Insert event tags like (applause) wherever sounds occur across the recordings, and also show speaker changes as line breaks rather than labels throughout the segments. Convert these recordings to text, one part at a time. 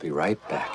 be right back.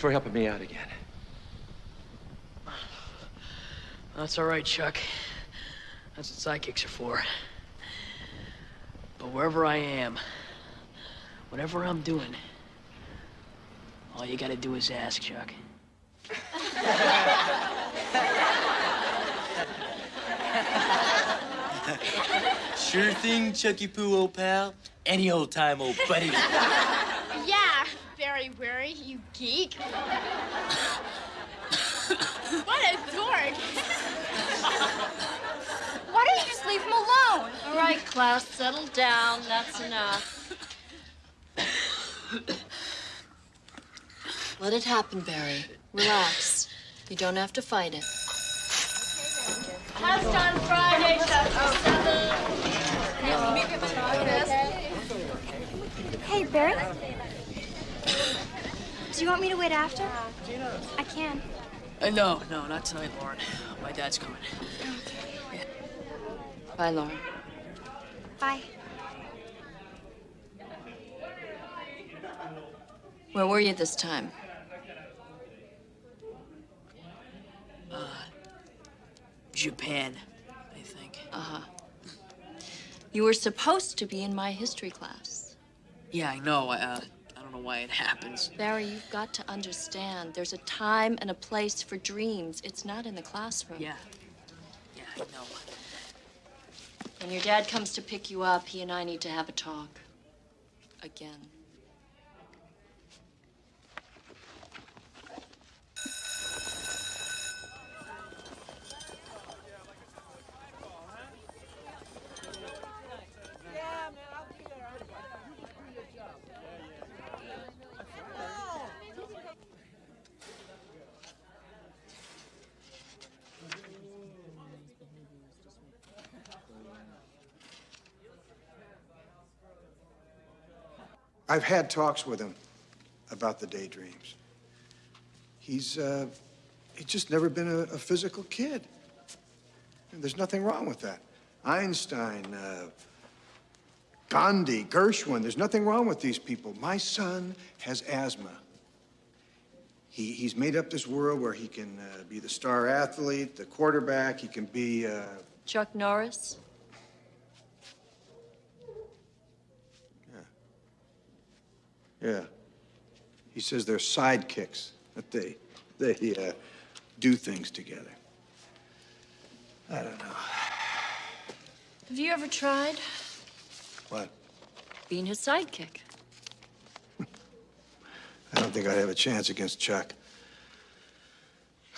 Thanks for helping me out again.
That's all right, Chuck. That's what sidekicks are for. But wherever I am, whatever I'm doing, all you gotta do is ask, Chuck.
Sure thing, Chucky Poo, old pal. Any old time, old buddy. (laughs)
Yeah, very wary, you geek. what a dork. Why don't you just leave him alone?
All right, class, settle down. That's enough. Let it happen, Barry. Relax. You don't have to fight it.
Class on Friday,
Hey, Barry? Do you want me to wait after? I can.
Uh, no, no, not tonight, Lauren. My dad's coming. Okay.
Bye, Lauren.
Bye.
Where were you this time?
Uh, Japan, I think.
Uh-huh. You were supposed to be in my history class.
Yeah, I know. Uh, I don't know why it happens.
Barry, you've got to understand. There's a time and a place for dreams. It's not in the classroom.
Yeah. Yeah, I know.
When your dad comes to pick you up, he and I need to have a talk. Again.
I've had talks with him about the daydreams. He's, uh, he's just never been a, a physical kid. And there's nothing wrong with that. Einstein, uh, Gandhi, Gershwin, there's nothing wrong with these people. My son has asthma. He, he's made up this world where he can uh, be the star athlete, the quarterback, he can be, uh,
Chuck Norris?
Yeah. He says they're sidekicks, that they, they uh, do things together. I don't know.
Have you ever tried
What?
being his sidekick?
I don't think I'd have a chance against Chuck.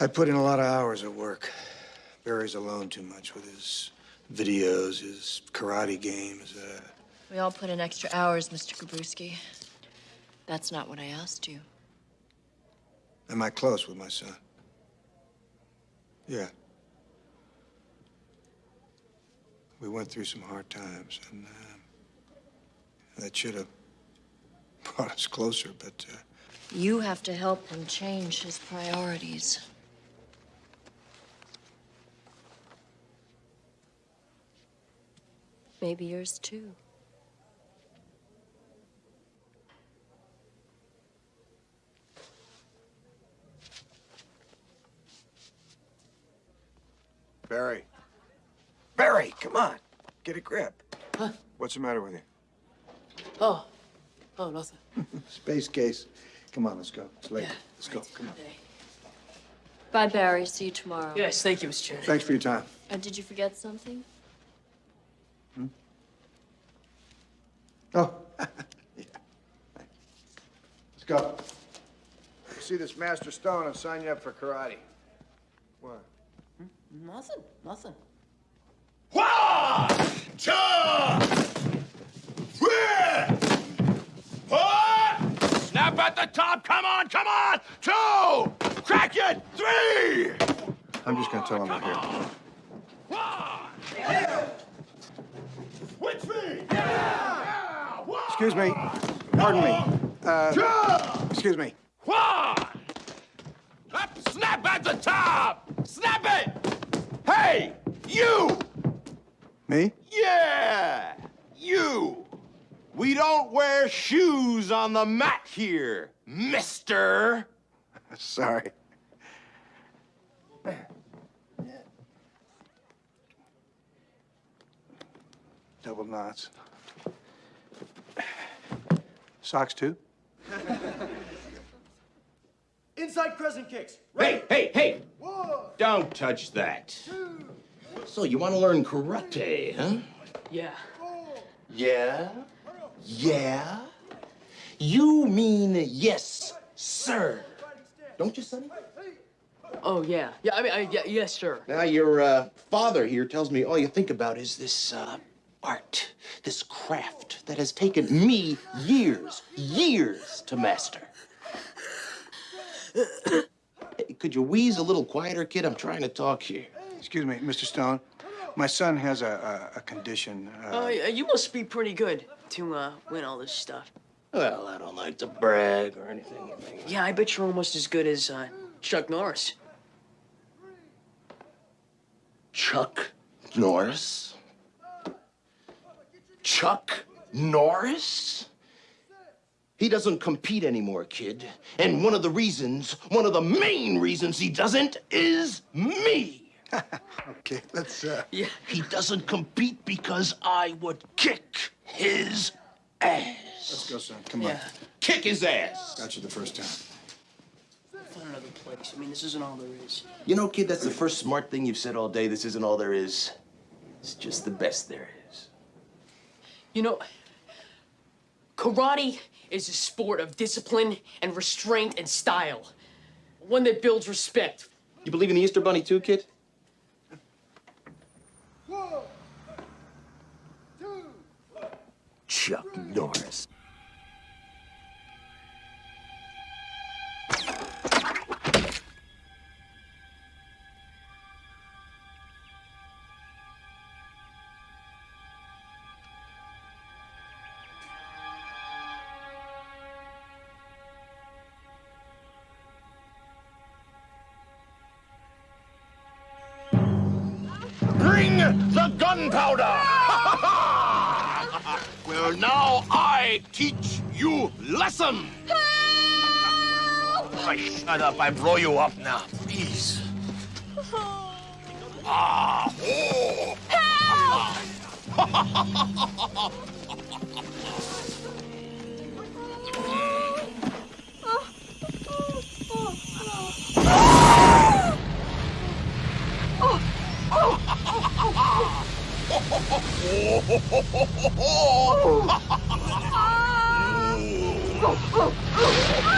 I put in a lot of hours at work. Barry's alone too much with his videos, his karate games. Uh,
We all put in extra hours, Mr. Gabrewski. That's not what I asked you.
am I close with my son? Yeah. We went through some hard times, and uh, that should have (laughs) brought us closer, but uh,
You have to help him change his priorities. Maybe yours too.
Barry. Barry, come on. Get a grip.
Huh?
What's the matter with you?
Oh. Oh, nothing. (laughs)
Space case. Come on, let's go. It's late.
Yeah,
let's go. Come on.
Bye, Barry. See you tomorrow.
Yes, thank you, Miss Chen.
Thanks for your time.
Uh, did you forget something? Hmm?
Oh. (laughs) yeah. Let's go. See this Master Stone and sign you up for karate. What?
Nothing. Nothing.
Snap at the top. Come on, come on. Two. Crack it. Three.
I'm just gonna tell him right here.
One. Switch feet. Yeah. One.
Excuse me. Pardon me. Uh, excuse me.
One. Up, snap at the top. Snap it. Hey, you.
Me?
Yeah, you. We don't wear shoes on the mat here, mister. (laughs)
Sorry. Double knots. Socks too? (laughs)
Inside crescent kicks.
Hey, hey, hey! Don't touch that. So you want to learn karate, huh?
Yeah.
Yeah? Yeah? You mean yes, sir. Don't you, Sonny?
Oh, yeah. Yeah, I mean, I, yeah, yes, sir.
Now, your uh, father here tells me all you think about is this uh, art, this craft that has taken me years, years to master. (coughs) Hey, Could you wheeze a little quieter, kid? I'm trying to talk here.
Excuse me, Mr. Stone. My son has a, a, a condition. Uh,
Oh, yeah, you must be pretty good to uh, win all this stuff.
Well, I don't like to brag or anything.
Yeah, I bet you're almost as good as uh, Chuck Norris.
Chuck Norris? Chuck Norris? He doesn't compete anymore, kid. And one of the reasons, one of the main reasons he doesn't is me. (laughs)
okay, let's. Uh...
Yeah.
He doesn't compete because I would kick his ass.
Let's go, son. Come
Yeah.
on.
Kick his ass.
Got you the first time.
Find another place. I mean, this isn't all there is.
You know, kid, that's the first smart thing you've said all day. This isn't all there is. It's just the best there is.
You know, karate is a sport of discipline and restraint and style. One that builds respect.
You believe in the Easter Bunny too, kid?
One, two, Chuck Norris. up. I blow you up now. Please. Oh. Ah. Oh. Help!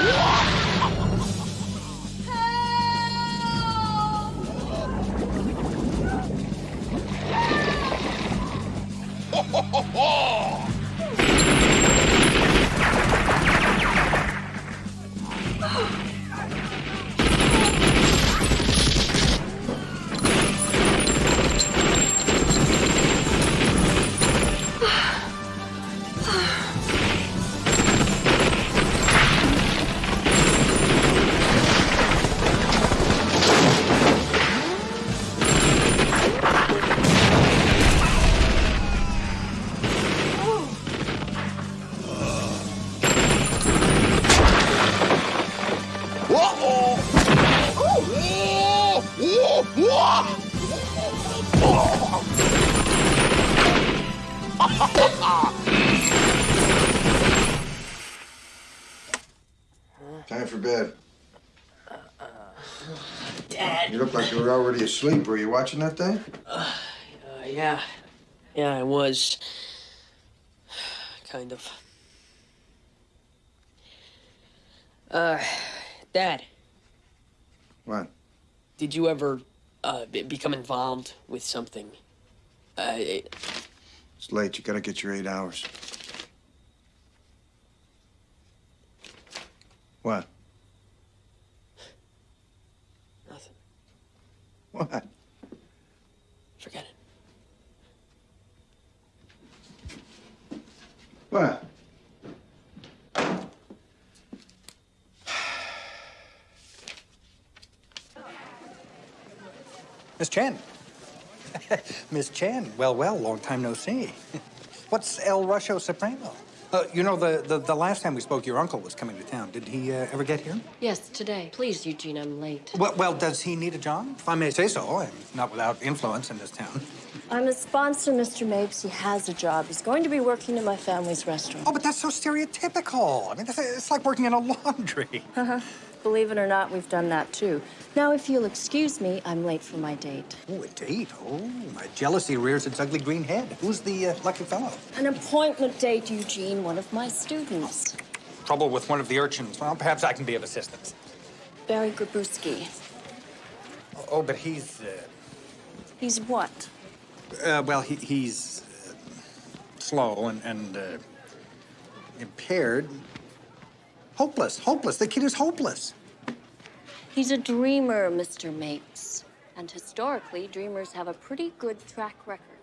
Oh! Ho,
ho, ho! Already asleep. Were you watching that thing?
Uh, yeah. Yeah, I was. (sighs) Kind of. Uh, Dad,
What?
did you ever uh, become involved with something? Uh, it-
It's late. You gotta get your eight hours. What?
nothing.
What?
Forget it.
What?
Miss Chen. (laughs) Miss Chen. Well, well, long time no see. (laughs) What's El Rusho Supremo? Uh, you know, the, the, the last time we spoke, your uncle was coming to town. Did he uh, ever get here?
Yes, today. Please, Eugene, I'm late.
Well, well, does he need a job? If I may say so, I'm not without influence in this town.
I'm a sponsor, Mr. Mapes. He has a job. He's going to be working in my family's restaurant.
Oh, but that's so stereotypical. I mean, that's, it's like working in a laundry.
Uh-huh. Believe it or not, we've done that too. Now, if you'll excuse me, I'm late for my date.
Oh, a date? Oh, my jealousy rears its ugly green head. Who's the uh, lucky fellow?
An appointment date, Eugene, one of my students.
Trouble with one of the urchins. Well, perhaps I can be of assistance.
Barry Gabrewski.
Oh, but he's, uh,
He's what?
Uh, well, he, he's uh, slow and, and uh, impaired. Hopeless, hopeless. The kid is hopeless.
He's a dreamer, Mr. Mapes. And historically, dreamers have a pretty good track record.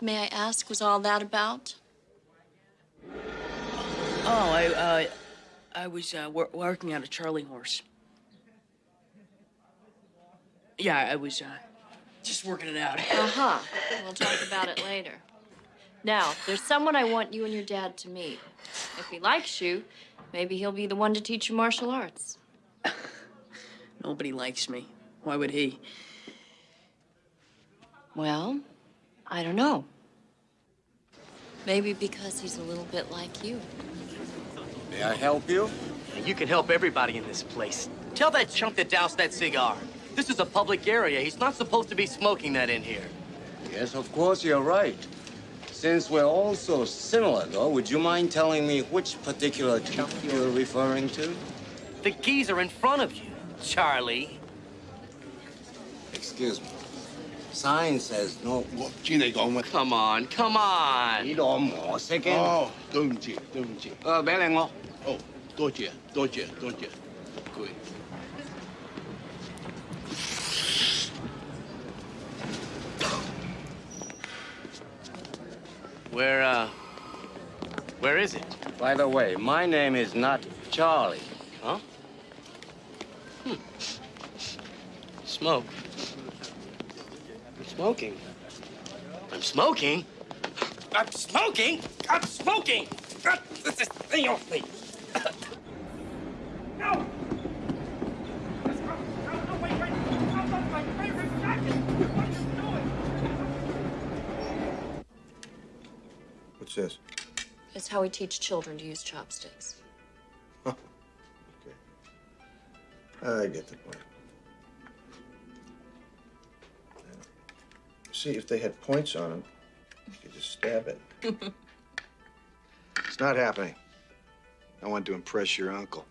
May I ask, was all that about?
Oh, I, uh, I was uh, wor- working on a Charlie horse. Yeah, I was uh, just working it out. (laughs)
Uh-huh. We'll talk about it later. Now, there's someone I want you and your dad to meet. If he likes you, maybe he'll be the one to teach you martial arts.
Nobody likes me. Why would he?
Well, I don't know. Maybe because he's a little bit like you.
May I help you?
You can help everybody in this place. Tell that chump to douse that cigar. This is a public area. He's not supposed to be smoking that in here.
Yes, of course, you're right. Since we're all so similar, though, would you mind telling me which particular chump you're referring to?
The keys are in front of you, Charlie.
Excuse me. sign says no.
我知你讲乜？
Come on, come on.
呢度我识嘅。
哦，对唔住，对唔住。
诶，俾你我。
哦，多谢，多谢，多谢。Good。
Where, uh, where is it?
By the way, my name is not Charlie.
Huh? Hmm. Smoke. I'm smoking. I'm smoking? I'm smoking? I'm smoking! Ah, This is thing off me. (laughs) No!
What's this?
It's how we teach children to use chopsticks.
I get the point. See, if they had points on them, you could just stab it. (laughs) It's not happening. I want to impress your uncle.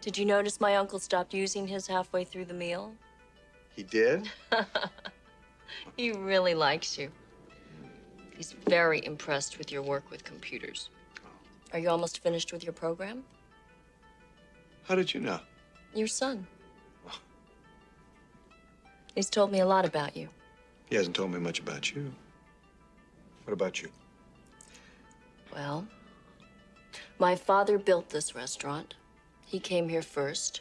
Did you notice my uncle stopped using his halfway through the meal?
He did? (laughs)
He really likes you. He's very impressed with your work with computers. Oh. Are you almost finished with your program?
How did you know?
Your son. Oh. He's told me a lot about you.
He hasn't told me much about you. What about you?
Well, my father built this restaurant. He came here first.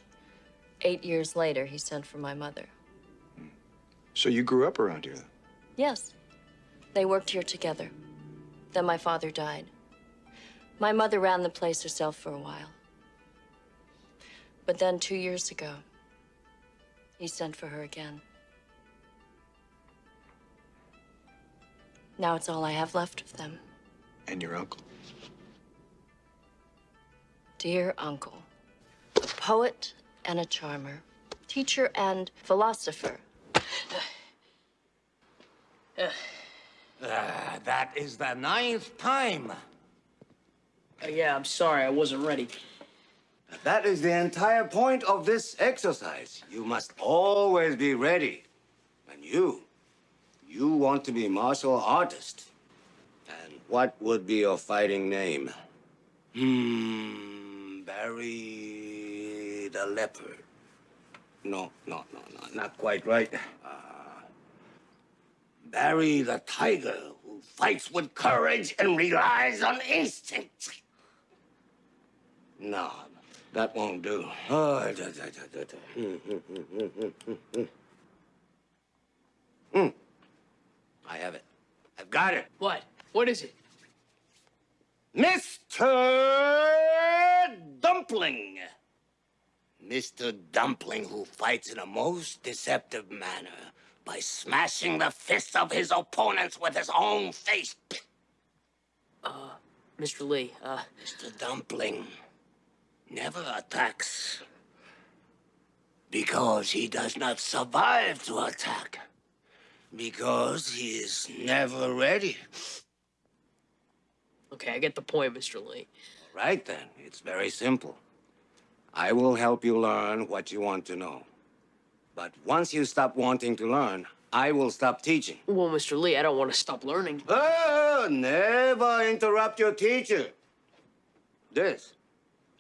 Eight years later, he sent for my mother.
So you grew up around here, then?
Yes, they worked here together. Then my father died. My mother ran the place herself for a while. But then two years ago, he sent for her again. Now it's all I have left of them.
And your uncle?
Dear uncle, a poet and a charmer, teacher and philosopher.
Ah, that is the ninth time.
Uh, yeah, I'm sorry, I wasn't ready.
That is the entire point of this exercise. You must always be ready. And you, you want to be martial artist. And what would be your fighting name? Hmm, Barry the Leopard. No, no, no, no, not quite right. Uh, Barry the Tiger, who fights with courage and relies on instinct. No, that won't do. Oh, da, da, da, da, da. Hmm. I have it. I've got it.
What? What is it?
Mr. Dumpling. Mr. Dumpling, who fights in a most deceptive manner by smashing the fists of his opponents with his own face.
Uh, Mr. Lee, uh,
Mr. Dumpling never attacks because he does not survive to attack. Because he is never ready.
okay, I get the point, Mr. Lee.
Right then, it's very simple. I will help you learn what you want to know. But once you stop wanting to learn, I will stop teaching.
Well, Mr. Lee, I don't want to stop learning.
Oh, never interrupt your teacher. This,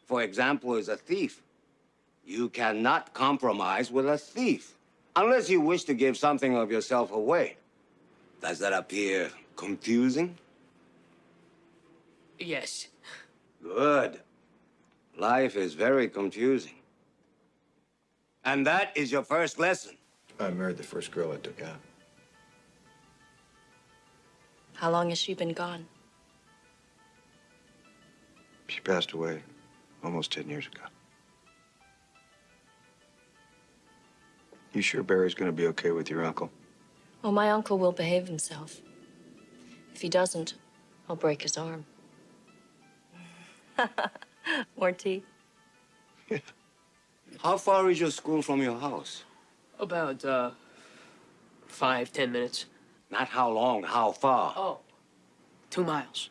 for example, is a thief. You cannot compromise with a thief unless you wish to give something of yourself away. Does that appear confusing?
Yes.
Good. Life is very confusing. And that is your first lesson.
I married the first girl I took out.
How long has she been gone?
She passed away almost 10 years ago. You sure Barry's gonna be okay with your uncle?
Well, my uncle will behave himself. If he doesn't, I'll break his arm. (laughs) More tea? (laughs)
How far is your school from your house?
About, uh, five, ten minutes.
Not how long, how far.
Oh, two miles.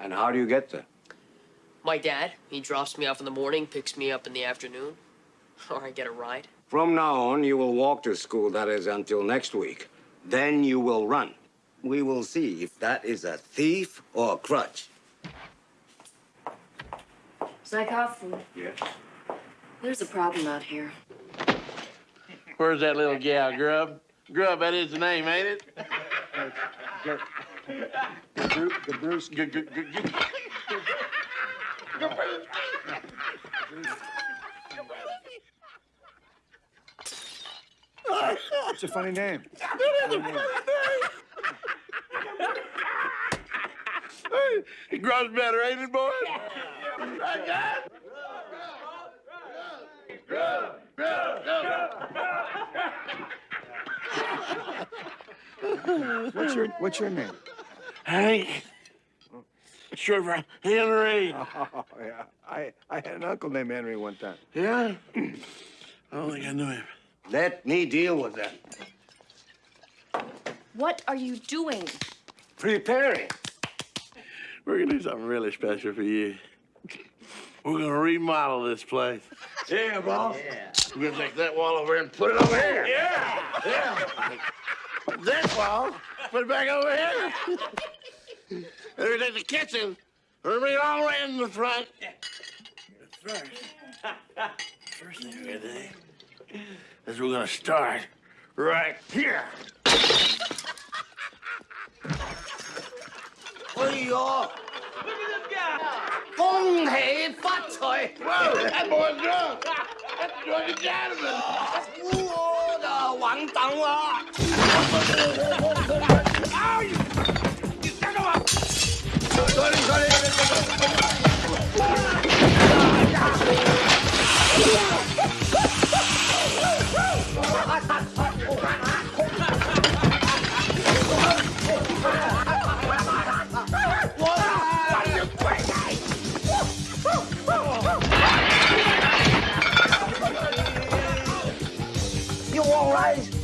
And how do you get there?
My dad, he drops me off in the morning, picks me up in the afternoon, (laughs) or I get a ride.
From now on, you will walk to school, that is, until next week. Then you will run. We will see if that is a thief or a crutch.
Zykov,
Yes.
there's a problem out here.
Where's that little gal, Grub? Grub, that is the name, ain't it?
Bruce.
G- g- g- g-
It's a funny name.
Hey, grows better, ain't it, boy? Right, guys? Grub, Grub, Grub.
What's your What's your name?
Hank. Short for Henry.
Oh yeah, I I had an uncle named Henry one time.
Yeah? (clears throat) I don't think I knew him.
Let me deal with that.
What are you doing?
Preparing.
We're gonna do something really special for you. We're gonna remodel this place. Yeah, boss. Yeah. We're gonna take that wall over here and put it over here. Yeah. Yeah. this wall, put it back over here. (laughs) and we take the kitchen, and bring it all the way in the front. But first, first thing we're gonna do is we're gonna start right here.
哎呦！恭喜发财！
Whoa, that boy's drunk. That's drunk and gentleman.
我的完蛋了！
You all right?
Get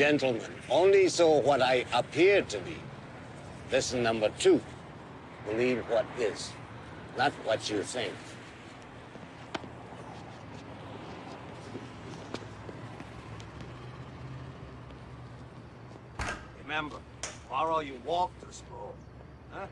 These gentlemen only saw what I appeared to be. Lesson number two believe what is, not what you think. Remember, tomorrow you walk to school. Huh?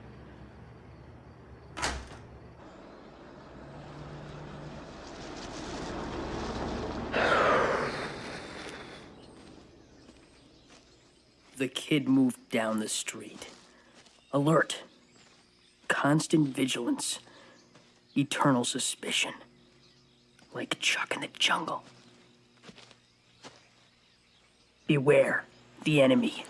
The kid moved down the street. Alert. Constant vigilance. Eternal suspicion. Like Chuck in the jungle. Beware the enemy.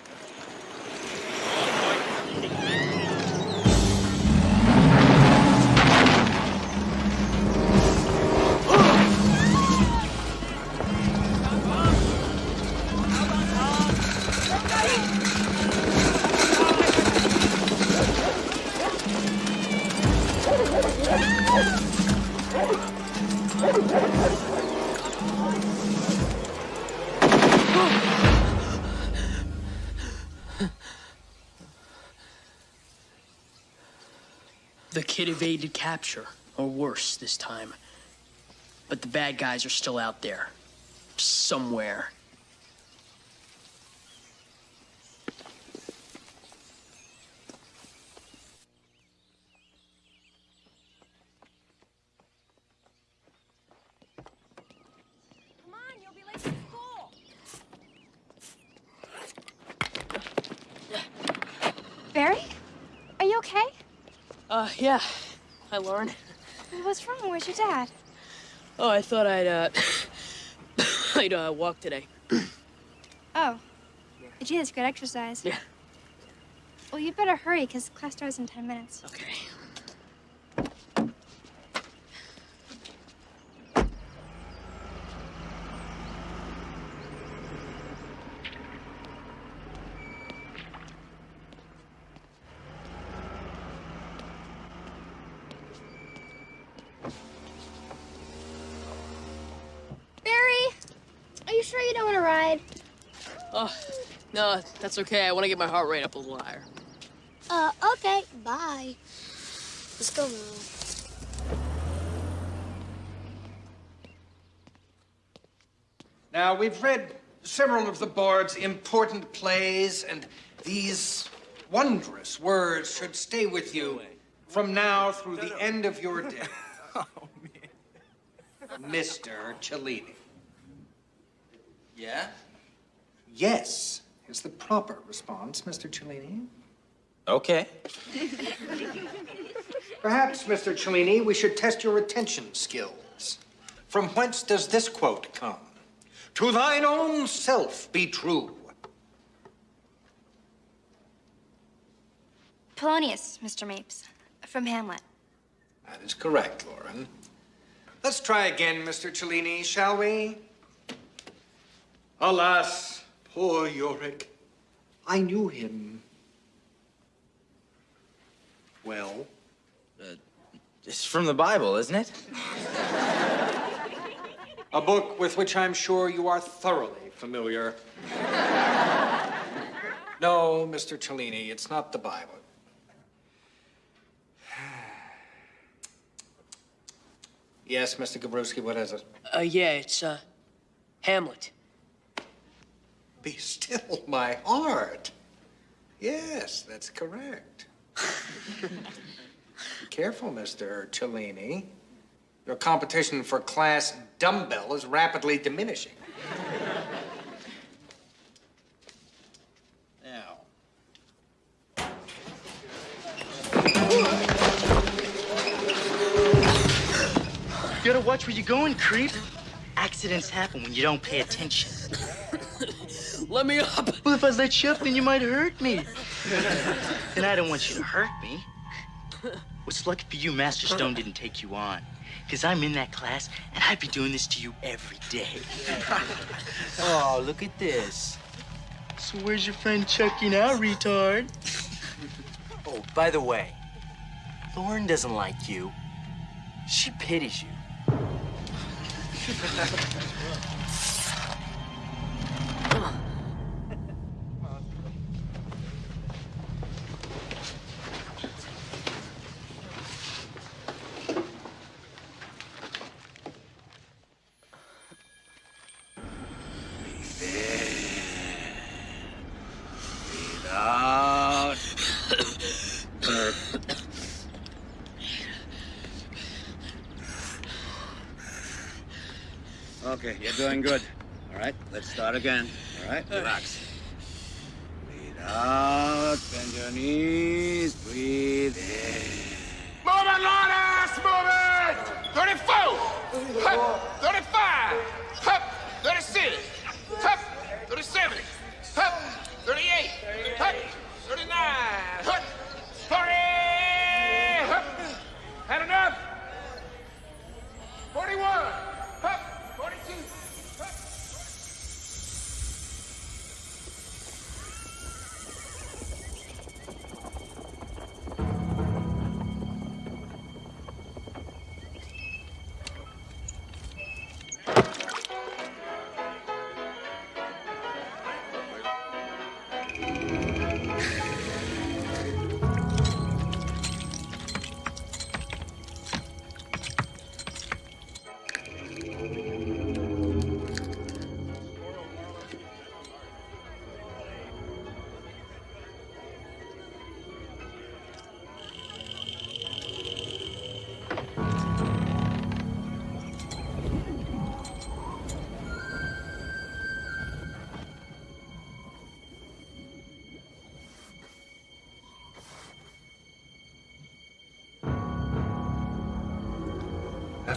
The kid evaded capture, or worse this time. But the bad guys are still out there. Somewhere.
Come on, you'll be late for school. Barry? Are you okay?
Uh, yeah. Hi, Lauren.
What's wrong? Where's your dad?
Oh, I thought I'd, uh, (coughs) I'd, uh, walk today.
Oh. Gee, that's good exercise.
Yeah.
Well, you better hurry, because class starts in 10 minutes.
Okay.
Barry, are you sure you don't want to ride?
Oh, no, that's okay. I want to get my heart rate up a little higher.
Uh, okay. Bye. Let's go, Mom.
Now, we've read several of the board's important plays, and these wondrous words should stay with you from now through the end of your day. (laughs) oh, man. Mr. Cellini.
Yeah?
Yes, is the proper response, Mr. Cellini.
Okay.
Perhaps, Mr. Cellini, we should test your retention skills. From whence does this quote come? To thine own self be true.
Polonius, Mr. Mapes, from Hamlet.
That is correct, Lauren. Let's try again, Mr. Cellini, shall we? Alas, poor Yorick. I knew him. Well,
It's from the Bible, isn't it?
a book with which I'm sure you are thoroughly familiar. no, Mr. Cellini, it's not the Bible. Yes, Mr. Gabrewski, what is it?
Uh, yeah, it's, uh, Hamlet.
Be still, my heart. Yes, that's correct. Be careful, Mr. Cellini. Your competition for class dumbbell is rapidly diminishing. Now,
You gotta watch where you're going, creep. Accidents happen when you don't pay attention.
Let me up.
Well, if I let you up, then you might hurt me. and I don't want you to hurt me. What's lucky for you, Master Stone didn't take you on. Because I'm in that class, and I'd be doing this to you every day. (laughs) oh, look at this. So where's your friend Chucky now, retard? oh, by the way, Lauren doesn't like you. She pities you. (laughs)
Out. okay, you're doing good. All right, let's start again.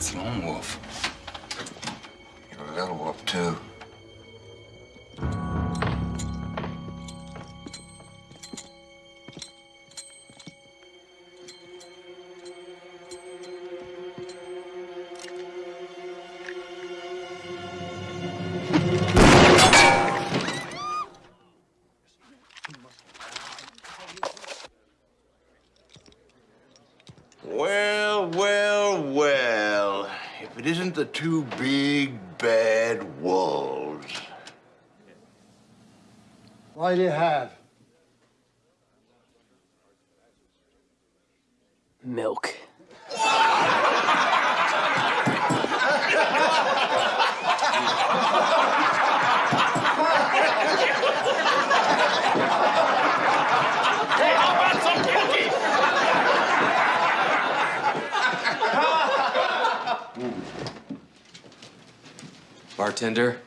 That's Lone Wolf. You're a little wolf, too.
It isn't the two big bad wolves.
What do you have?
Milk.
Hey, how about some cookies?
Bartender,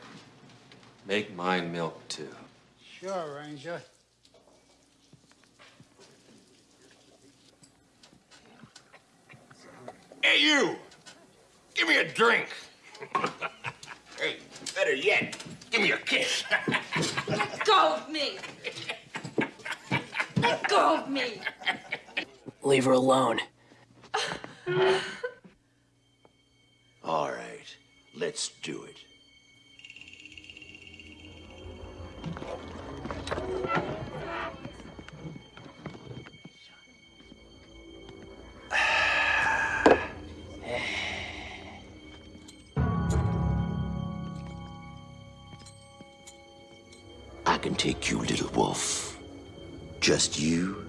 Just you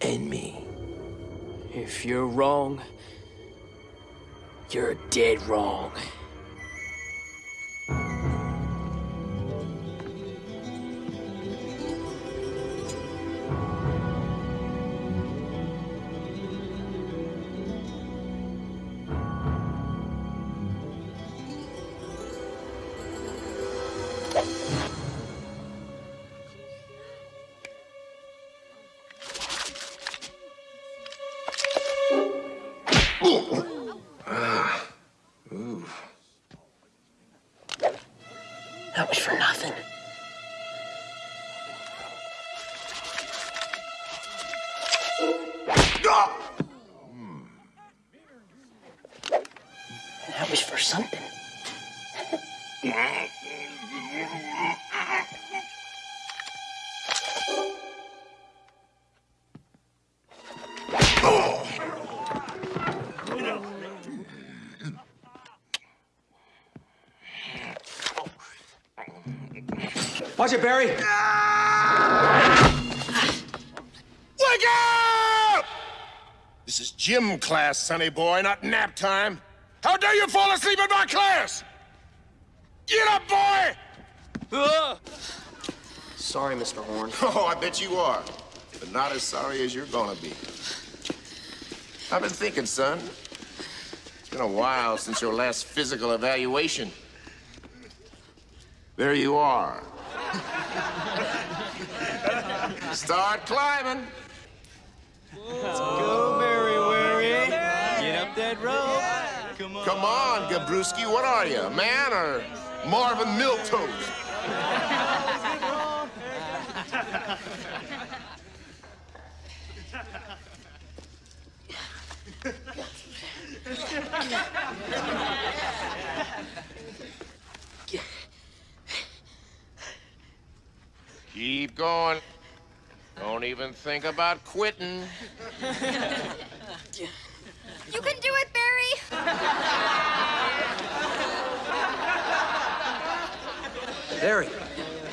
and me.
If you're wrong, you're dead wrong.
Barry.
Wake up! This is gym class, sonny boy, not nap time. How dare you fall asleep in my class? Get up, boy!
Sorry, Mr. Horn. (laughs)
Oh, I bet you are. But not as sorry as you're gonna be. I've been thinking, son. It's been a while since your last physical evaluation. There you are. Start climbing.
Let's go, Mary Wary. Get up that rope. Come on.
Come on, Gabrewski. What are you, a man or Marvin Milquetoast? Keep going. Don't even think about quitting.
You can do it, Barry!
Barry.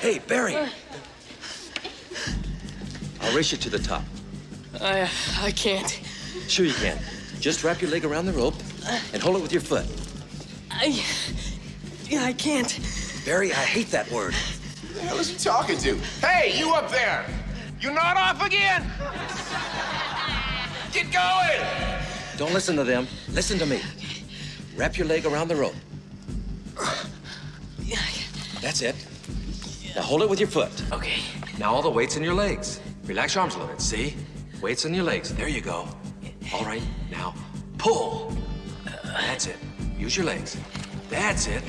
Hey, Barry. I'll race you to the top.
I I can't.
Sure you can. Just wrap your leg around the rope and hold it with your foot.
I I can't.
Barry, I hate that word.
Who the hell is he talking to? Hey, you up there! You're not off again? Get going!
Don't listen to them. Listen to me. Wrap your leg around the rope. That's it. Now hold it with your foot.
Okay.
Now all the weight's in your legs. Relax your arms a little bit. See? Weight's in your legs. There you go. All right. Now pull. That's it. Use your legs. That's it.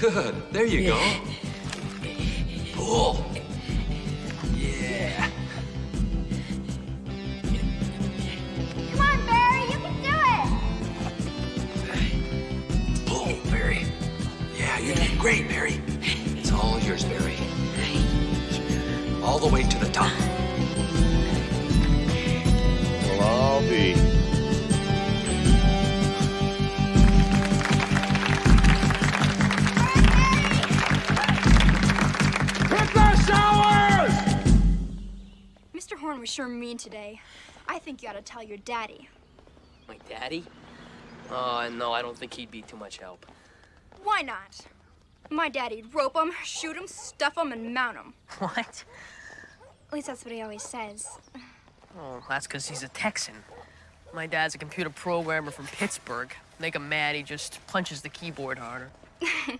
Good. There you go. Pull. Yeah.
Come on, Barry, you can do it!
Pull, Barry. Yeah, you're doing great, Barry. It's all yours, Barry. All the way to the top.
Well,
see.
Hit the showers!
Mr. Horn was sure mean today. I think you ought to tell your daddy.
My daddy? Oh, no, I don't think he'd be too much help.
Why not? My daddy'd rope him, shoot him, stuff him, and mount him. (laughs)
What?
At least that's what he always says.
Oh, that's because he's a Texan. My dad's a computer programmer from Pittsburgh. Make him mad, he just punches the keyboard harder.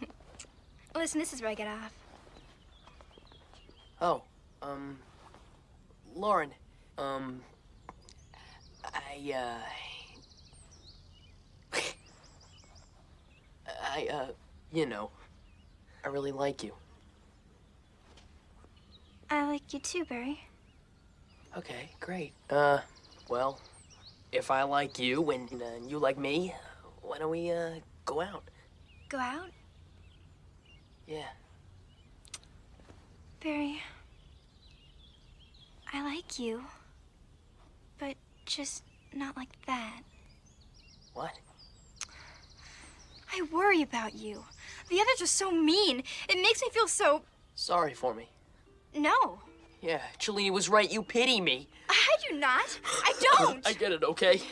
(laughs)
Listen, this is where I get off.
Oh, um, Lauren, um, I, uh, (laughs) I, uh, you know, I really like you.
I like you too, Barry.
Okay, great. Uh, well, if I like you and uh, you like me, why don't we, uh, go out?
Go out?
Yeah.
Barry. I like you. But just not like that.
What?
I worry about you. The others are so mean. It makes me feel so.
Sorry for me.
No.
Yeah, Cellini was right. You pity me.
I do not. I don't. (laughs)
I get it, okay?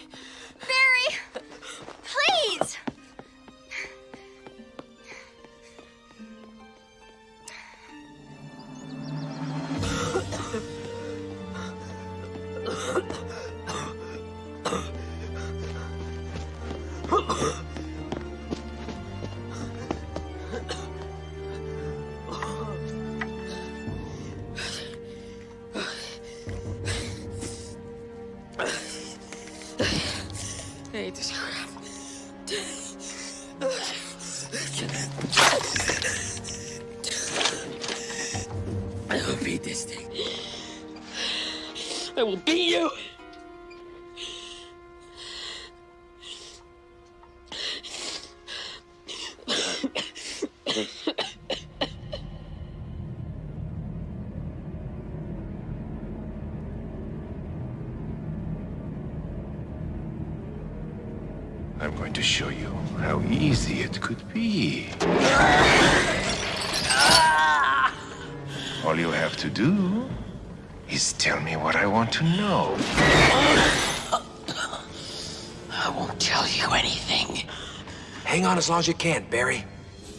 On as long as you can, Barry.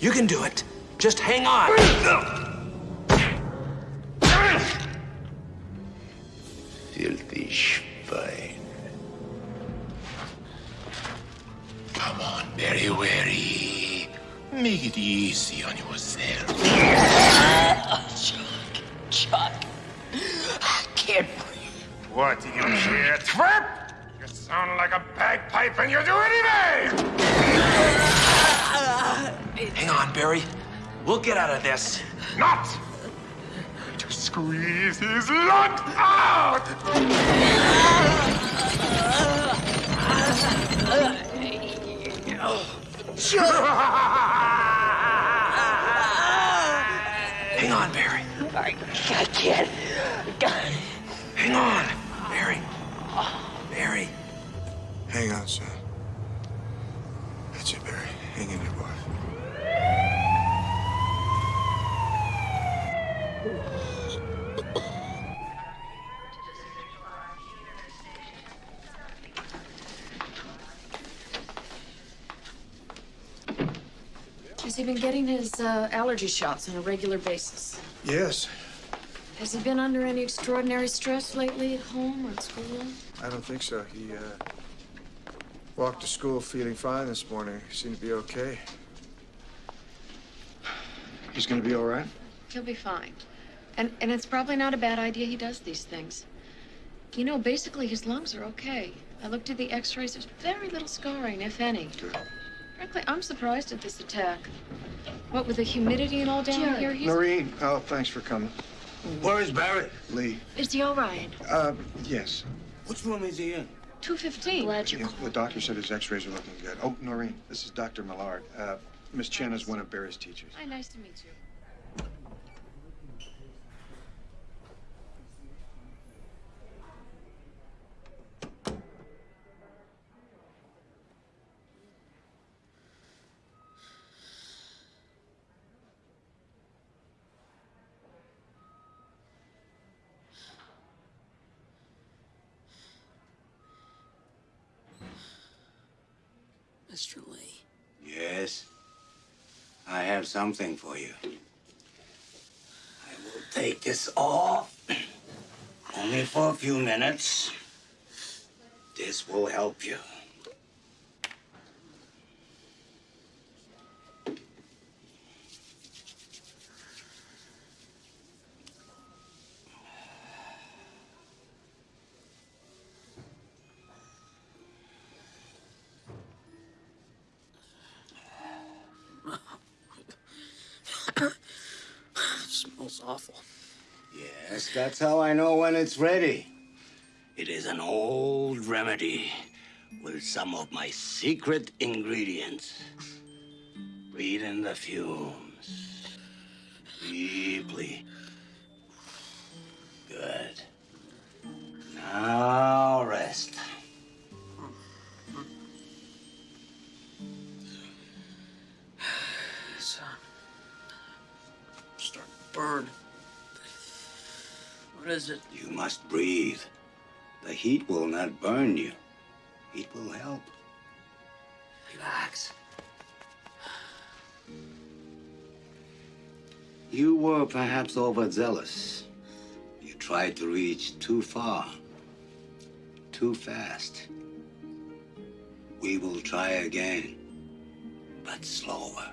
You can do it. Just hang on. Get
uh, allergy shots on a regular basis?
Yes.
Has he been under any extraordinary stress lately at home or at school?
I don't think so. He, uh, walked to school feeling fine this morning. He seemed to be okay. He's gonna be all right?
He'll be fine. And, and it's probably not a bad idea he does these things. You know, basically his lungs are okay. I looked at the x-rays. There's very little scarring, if any. Frankly, I'm surprised at this attack. What, with the humidity and all down
Jared.
here? He's...
Noreen, oh, thanks for coming.
Where is Barrett?
Lee.
Is he all right?
Uh, yes.
Which room is he in?
215. Glad you
Yeah, the doctor said his x-rays are looking good. Oh, Noreen, this is Dr. Millard. Uh, Miss Chen is one of Barry's teachers.
Hi, nice to meet you.
Mr. Lee.
Yes. I have something for you. I will take this off. (clears throat) Only for a few minutes. This will help you.
smells awful.
Yes, that's how I know when it's ready. It is an old remedy with some of my secret ingredients. Breathe in the fumes. Deeply. Good. Now rest. (sighs)
It's, starting to burn. What is it?
You must breathe. The heat will not burn you. It will help.
Relax.
You were perhaps overzealous. You tried to reach too far, too fast. We will try again, but slower.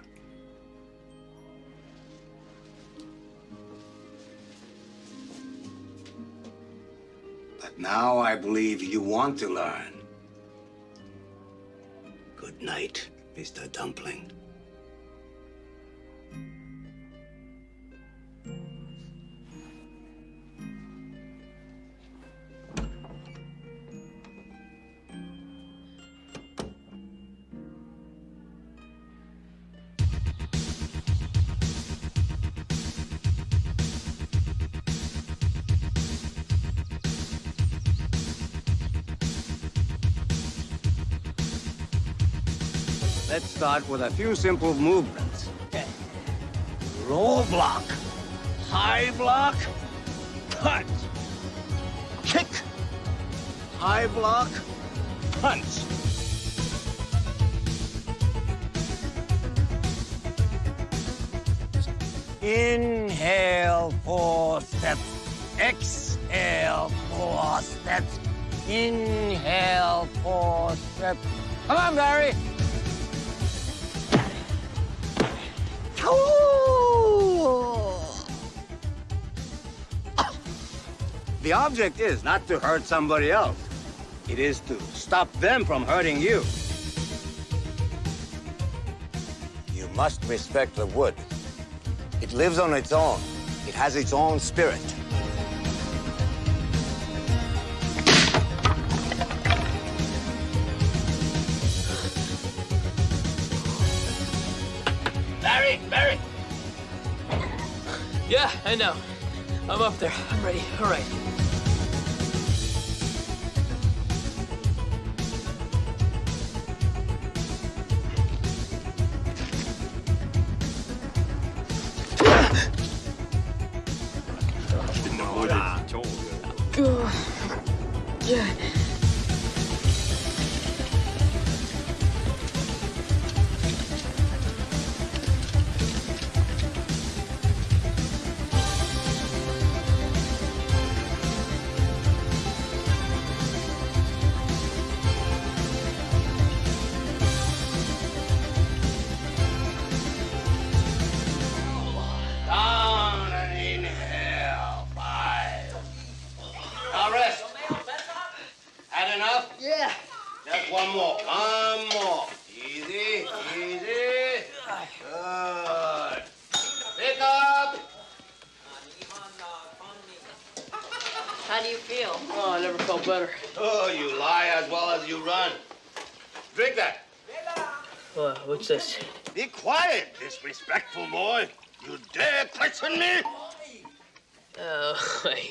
Now I believe you want to learn. Good night, Mr. Dumpling. Start with a few simple movements.
Okay.
Roll block. High block. Cut. Kick. High block. Punch. Inhale, four steps. Exhale, four steps. Inhale, four steps. Come on, Barry. The object is not to hurt somebody else. It is to stop them from hurting you. You must respect the wood. It lives on its own. It has its own spirit.
I know. I'm up there. I'm ready. All right.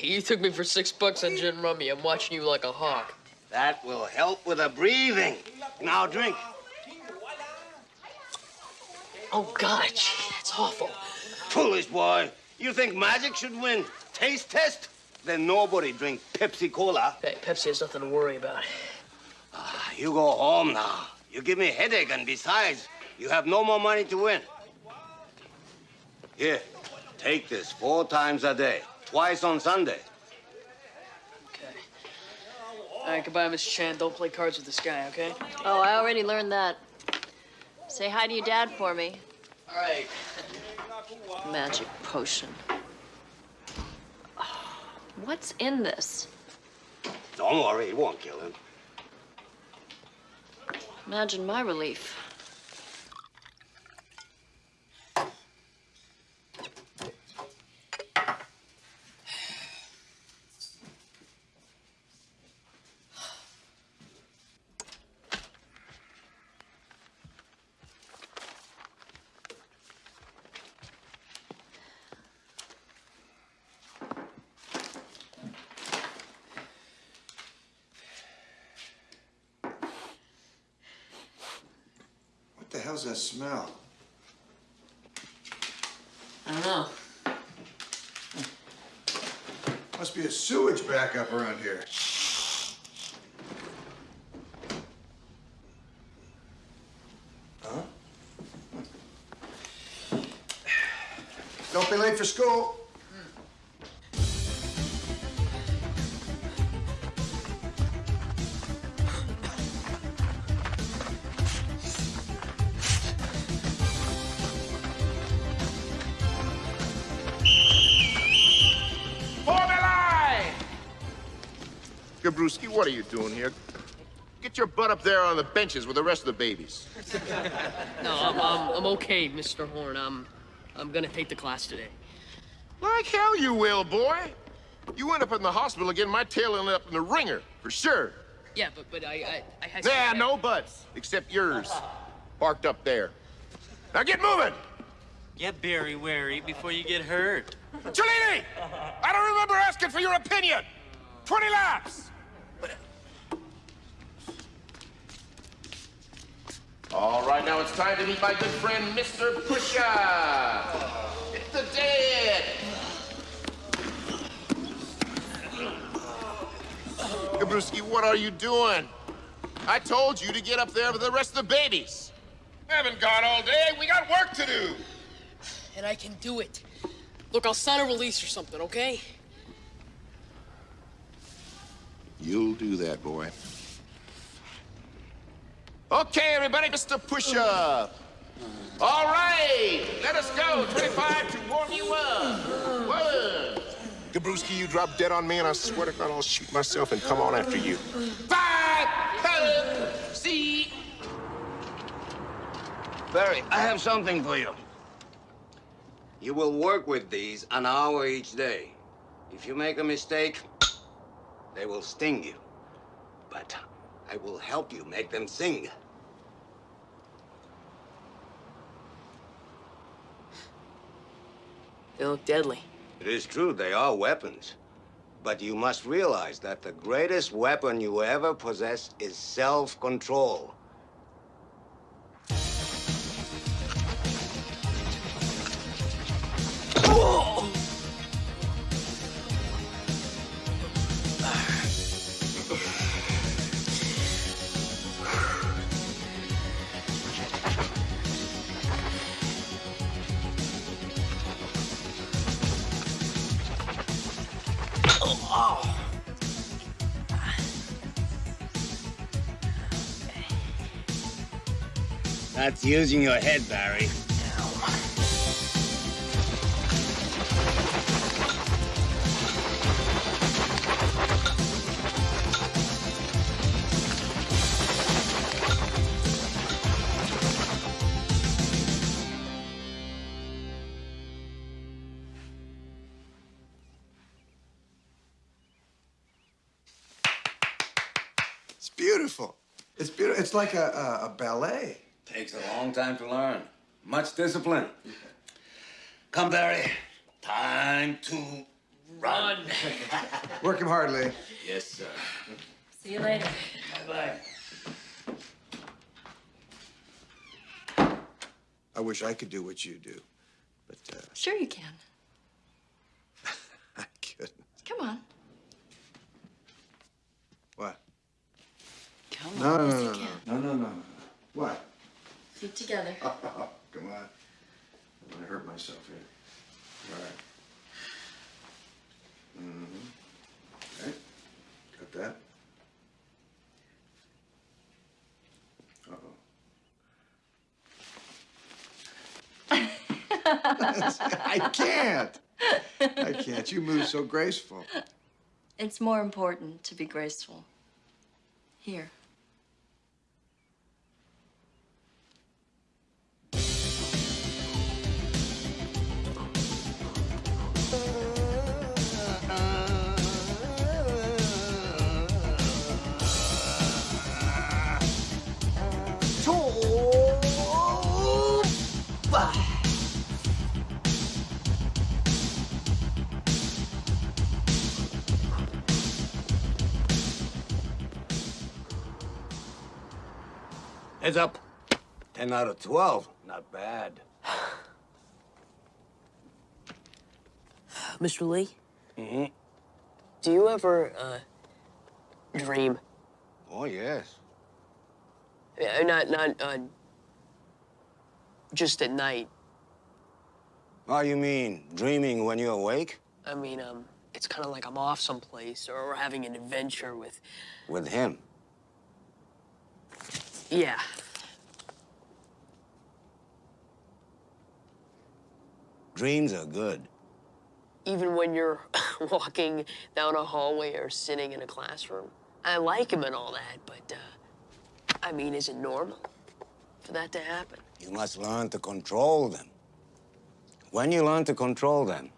You took me for six bucks on gin rummy. I'm watching you like a hawk.
That will help with the breathing. Now drink.
Oh, God, gee, that's awful.
Foolish boy. You think magic should win taste test? Then nobody drink Pepsi Cola.
Hey, Pepsi has nothing to worry about.
Ah, you go home now. You give me a headache, and besides, you have no more money to win. Here, take this four times a day, twice on Sunday.
Okay. All right, goodbye, Miss Chan. Don't play cards with this guy, okay?
Oh, I already learned that. Say hi to your dad for me.
All right.
Magic potion. (sighs) What's in this?
Don't worry, it won't kill him.
Imagine my relief.
Smell?
I don't know.
Must be a sewage backup around here. Huh? Don't be late for school.
What are you doing here? Get your butt up there on the benches with the rest of the babies. (laughs)
No, I'm, I'm, I'm okay, Mr. Horn. I'm, I'm gonna take the class today.
Like hell you will, boy. You end up in the hospital again, my tail end up in the ringer, for sure.
Yeah, but but I I, I had.
Yeah, no buts, except yours. Parked up there. Now get moving!
Get very wary before you get hurt.
Cellini! I don't remember asking for your opinion! 20 laps! All right, now it's time to meet my good friend, Mr. Pusha! It's the dead! Gabrewski, what are you doing? I told you to get up there with the rest of the babies. Haven't got all day. We got work to do.
And I can do it. Look, I'll sign a release or something, okay?
You'll do that, boy. Okay, everybody, Mr. Push-Up. All right, let us go. 25 to warm you up. One. Gabrewski, you drop dead on me, and I swear to God, I'll shoot myself and come on after you. Five, seven, six.
Barry, I have something for you. You will work with these an hour each day. If you make a mistake, they will sting you. But I will help you make them sing.
They look deadly.
It is true, they are weapons. But you must realize that the greatest weapon you ever possess is self-control. That's using your head, Barry.
It's beautiful. It's beautiful. It's like a, a, a ballet.
Takes a long time to learn. Much discipline. Come, Barry. Time to run. (laughs)
Working hard, Lee.
yes, sir.
See you later.
Bye-bye.
I wish I could do what you do, but uh,
Sure you can. (laughs)
I couldn't.
Come on.
What?
Come
No,
on.
no,
yes,
no,
you
no,
can.
no, no, no, no. What?
Feet together. (laughs)
Come on. I'm gonna hurt myself here. All right. Mm-hmm. Okay. Got that? (laughs) I can't. I can't. You move so graceful.
It's more important to be graceful. Here.
Heads up. 10 out of 12. Not bad. (sighs)
Mr. Lee,
Mm-hmm.
do you ever, uh, dream?
Oh, yes.
Uh, not, not, uh, just at night.
Oh, you mean dreaming when you're awake?
I mean, um, it's kind of like I'm off someplace or having an adventure with,
With him.
yeah.
Dreams are good.
Even when you're (laughs) walking down a hallway or sitting in a classroom. I like him and all that, but, uh, I mean, is it normal for that to happen?
You must learn to control them. When you learn to control them,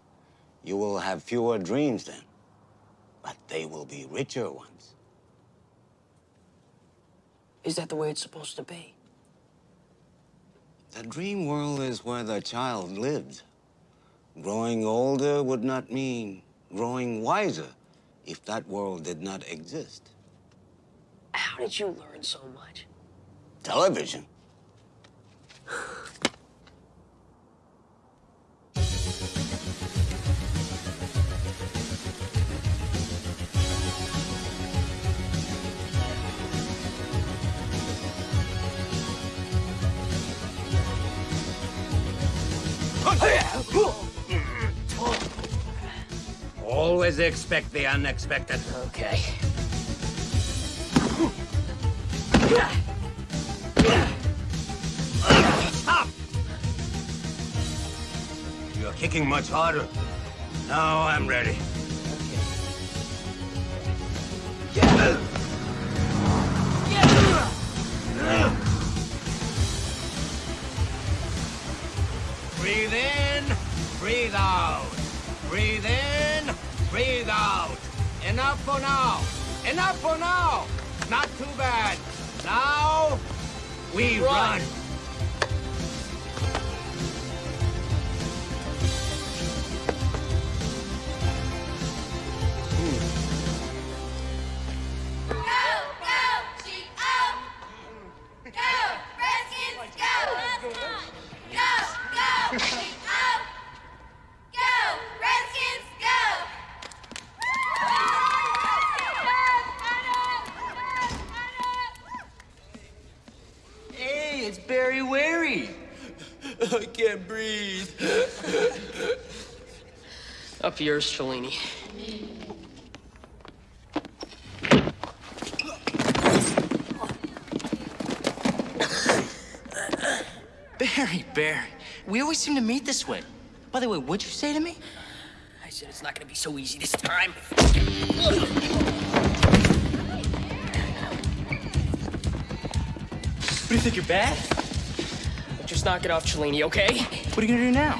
you will have fewer dreams then. But they will be richer ones.
Is that the way it's supposed to be?
The dream world is where the child lives. Growing older would not mean growing wiser if that world did not exist.
How did you learn so much?
Television. Always expect the unexpected.
Okay.
You're kicking much harder. Now I'm ready. Breathe in, breathe out. Breathe in, breathe out. Enough for now. Enough for now. Not too bad. Now, we run.
Go,
can't breathe. (laughs)
Up yours, Cellini.
Barry, Barry, we always seem to meet this way. By the way, what'd you say to me?
I said it's not gonna be so easy this time.
What do you think, you're bad?
Just knock it off, Cellini, okay?
What are you gonna do now?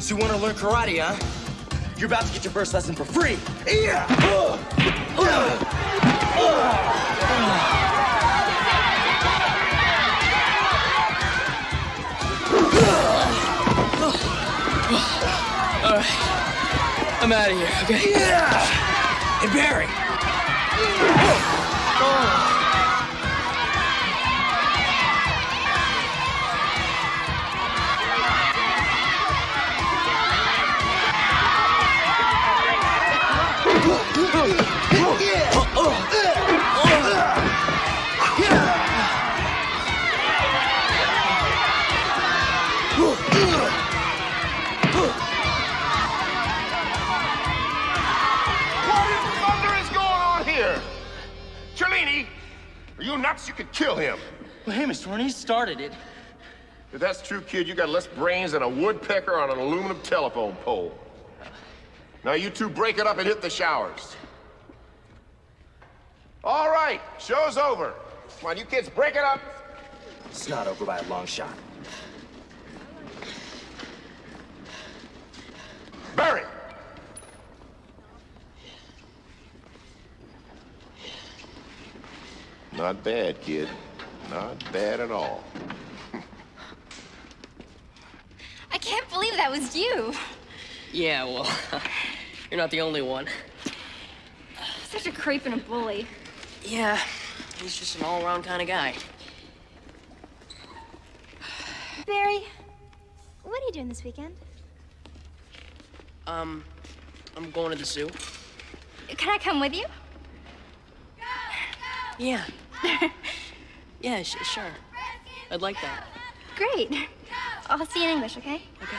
So you wanna learn karate, huh? You're about to get your first lesson for free. Yeah!
All right. I'm out of here, okay?
Yeah! Hey, Barry!
What are you could kill him.
Well, hey, Mr. Horn, he started it.
If that's true, kid, you got less brains than a woodpecker on an aluminum telephone pole. Now you two break it up and hit the showers. All right, show's over. Come on, you kids, break it up.
It's not over by a long shot.
Barry! Not bad, kid. Not bad at all.
I can't believe that was you.
Yeah, well, (laughs) you're not the only one.
Such a creep and a bully.
Yeah, he's just an all-around kind of guy.
Barry, what are you doing this weekend?
Um, I'm going to the zoo.
Can I come with you? Go, go.
Yeah. (laughs) Yeah, sh sure. I'd like that.
Great. I'll see you in English, okay?
Okay.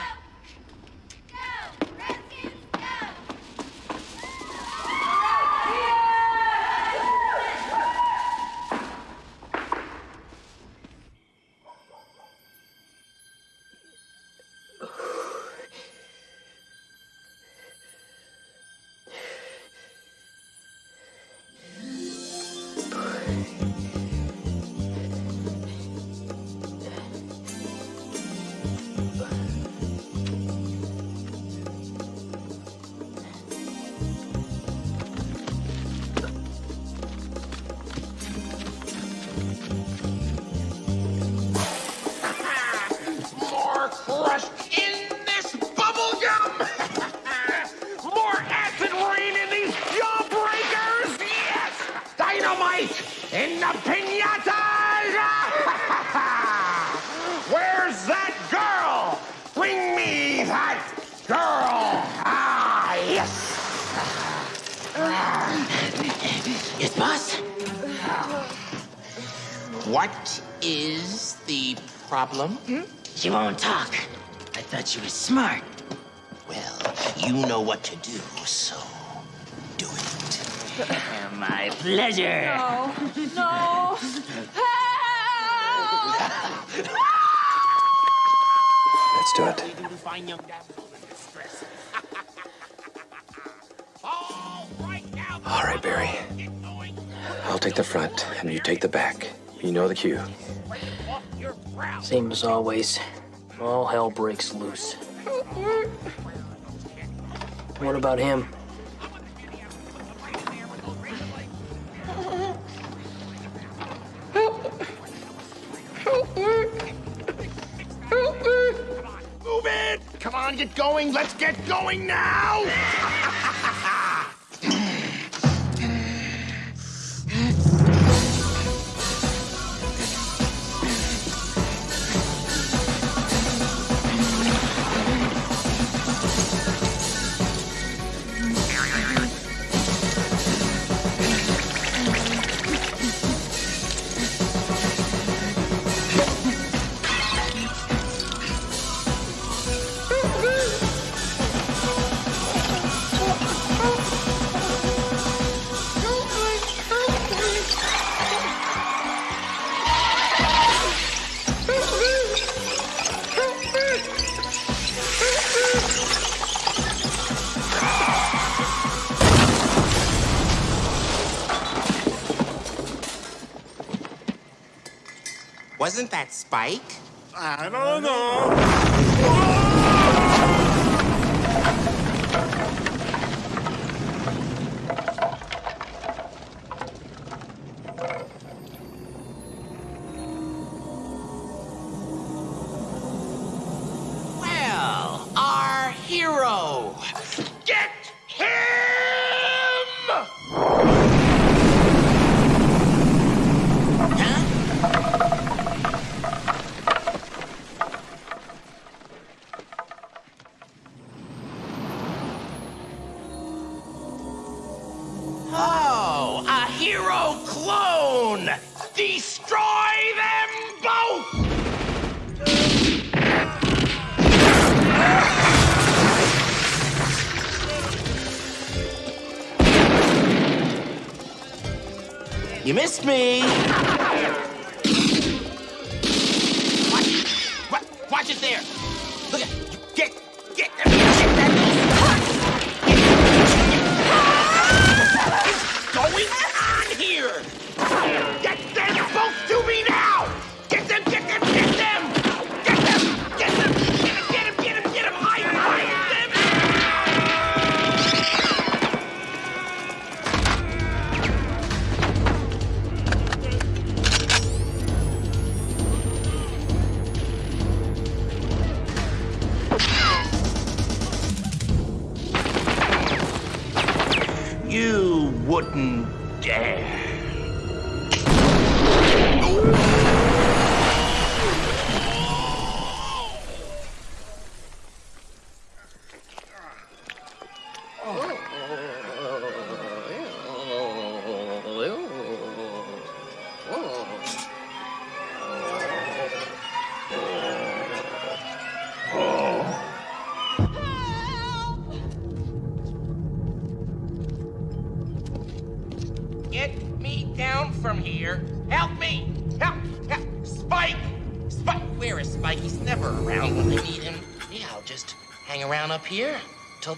The
problem? Hmm?
She won't talk. I thought she was smart.
Well, you know what to do, so do it. (laughs)
My pleasure.
No. No. (laughs)
Let's do it.
Fine young damsel in distress.
All right, Barry. I'll take the front, and you take the back. You know the cue.
Same as always. All hell breaks loose. What about him?
Move it! Come on, get going! Let's get going now!
That Spike?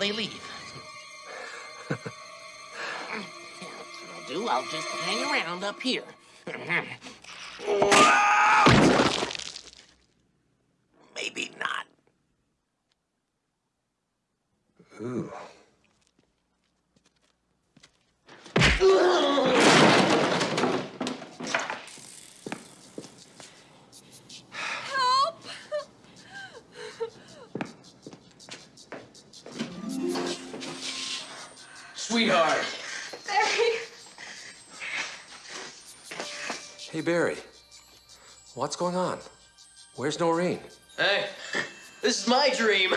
They leave. yeah, that's what I'll do. I'll just hang around up here. (laughs)
What's going on? Where's Noreen?
Hey, (laughs) this is my dream.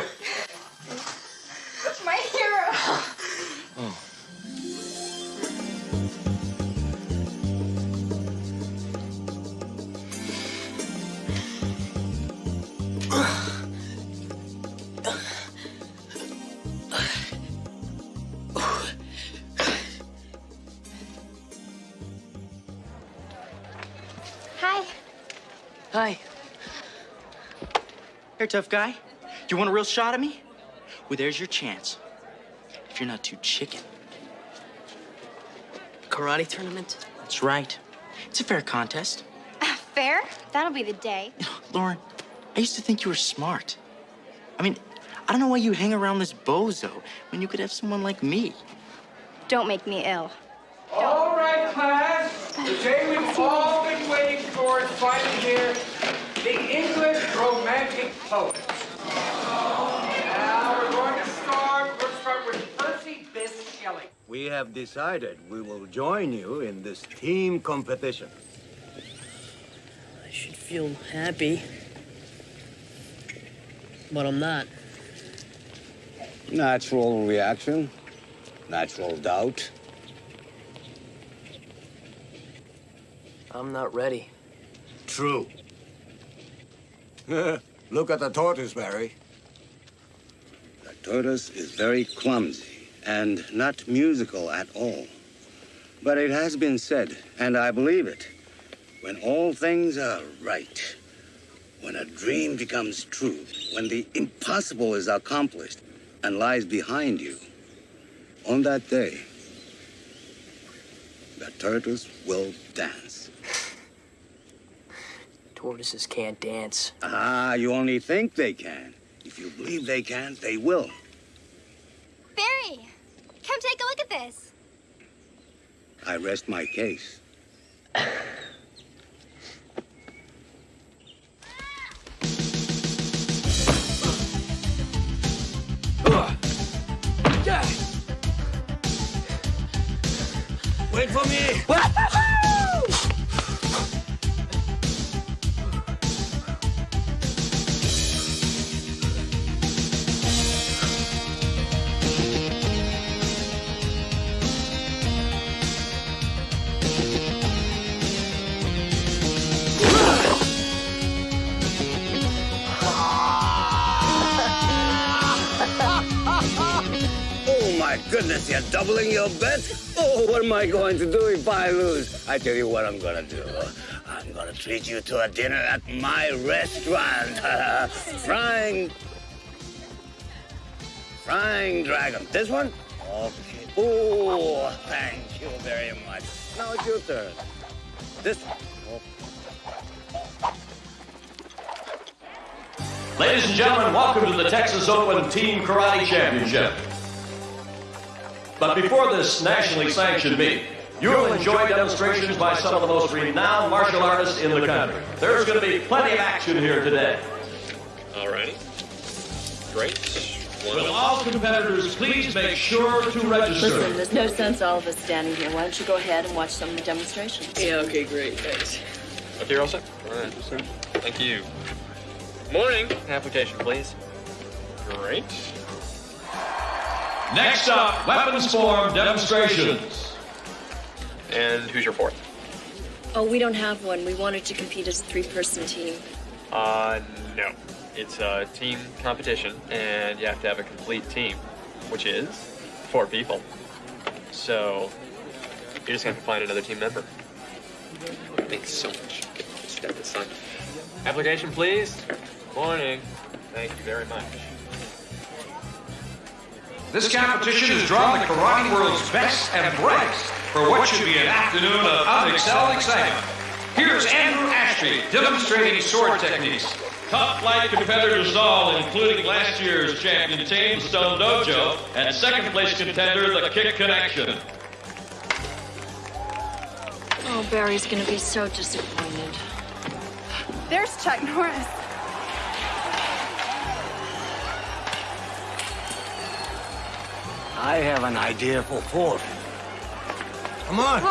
Here, tough guy. You want a real shot at me? Well, there's your chance. If you're not too chicken.
Karate tournament?
That's right. It's a fair contest.
Uh, fair? That'll be the day.
Lauren, I used to think you were smart. I mean, I don't know why you hang around this bozo when you could have someone like me.
Don't make me ill.
All right, class. The day we've all been waiting for is finally here. The English Romantic Poets. Now we're going to start. We'll start with Percy Bysshe Shelley.
We have decided we will join you in this team competition.
I should feel happy. But I'm not.
Natural reaction, natural doubt.
I'm not ready.
True. (laughs) Look at the tortoise, Barry. The tortoise is very clumsy and not musical at all. But it has been said, and I believe it, when all things are right, when a dream becomes true, when the impossible is accomplished and lies behind you, on that day, the tortoise will dance.
Tortoises can't dance.
Ah, you only think they can. If you believe they can, they will.
Barry, come take a look at this.
I rest my case.
Wait for me!
My goodness, you're doubling your bet? Oh, what am I going to do if I lose? I tell you what I'm gonna do. I'm gonna treat you to a dinner at my restaurant. (laughs) Frying. Frying Dragon. This one? Okay. Oh, thank you very much. Now it's your turn. This one.
Ladies and gentlemen, welcome to the Texas Open Team Karate Championship. But before this nationally sanctioned meet, you'll enjoy demonstrations by some of the most renowned martial artists in the country. There's going to be plenty of action here today.
All righty. Great.
Will all competitors please make sure to register?
Listen, there's no sense all of us standing here. Why don't you go ahead and watch some of the demonstrations?
Yeah, okay, great. Thanks.
Okay, you're all set? All right. Thank you. Morning. Application, please. Great.
Next up, weapons form demonstrations.
And who's your fourth?
Oh, we don't have one. We wanted to compete as a three-person team.
Uh, no. It's a team competition, and you have to have a complete team, which is four people. So, you're just gonna have to find another team member. Thanks so much. Step aside. Application, please. Morning. Thank you very much.
This competition is drawing the karate world's best and brightest for what should be an afternoon of unexcelled excitement. Here's Andrew Ashby demonstrating sword techniques. Top flight competitors all, including last year's champion team, Stone Dojo, and second place contender, the Kick Connection.
Oh, Barry's gonna be so disappointed.
There's Chuck Norris.
I have an idea for fourth. Come on.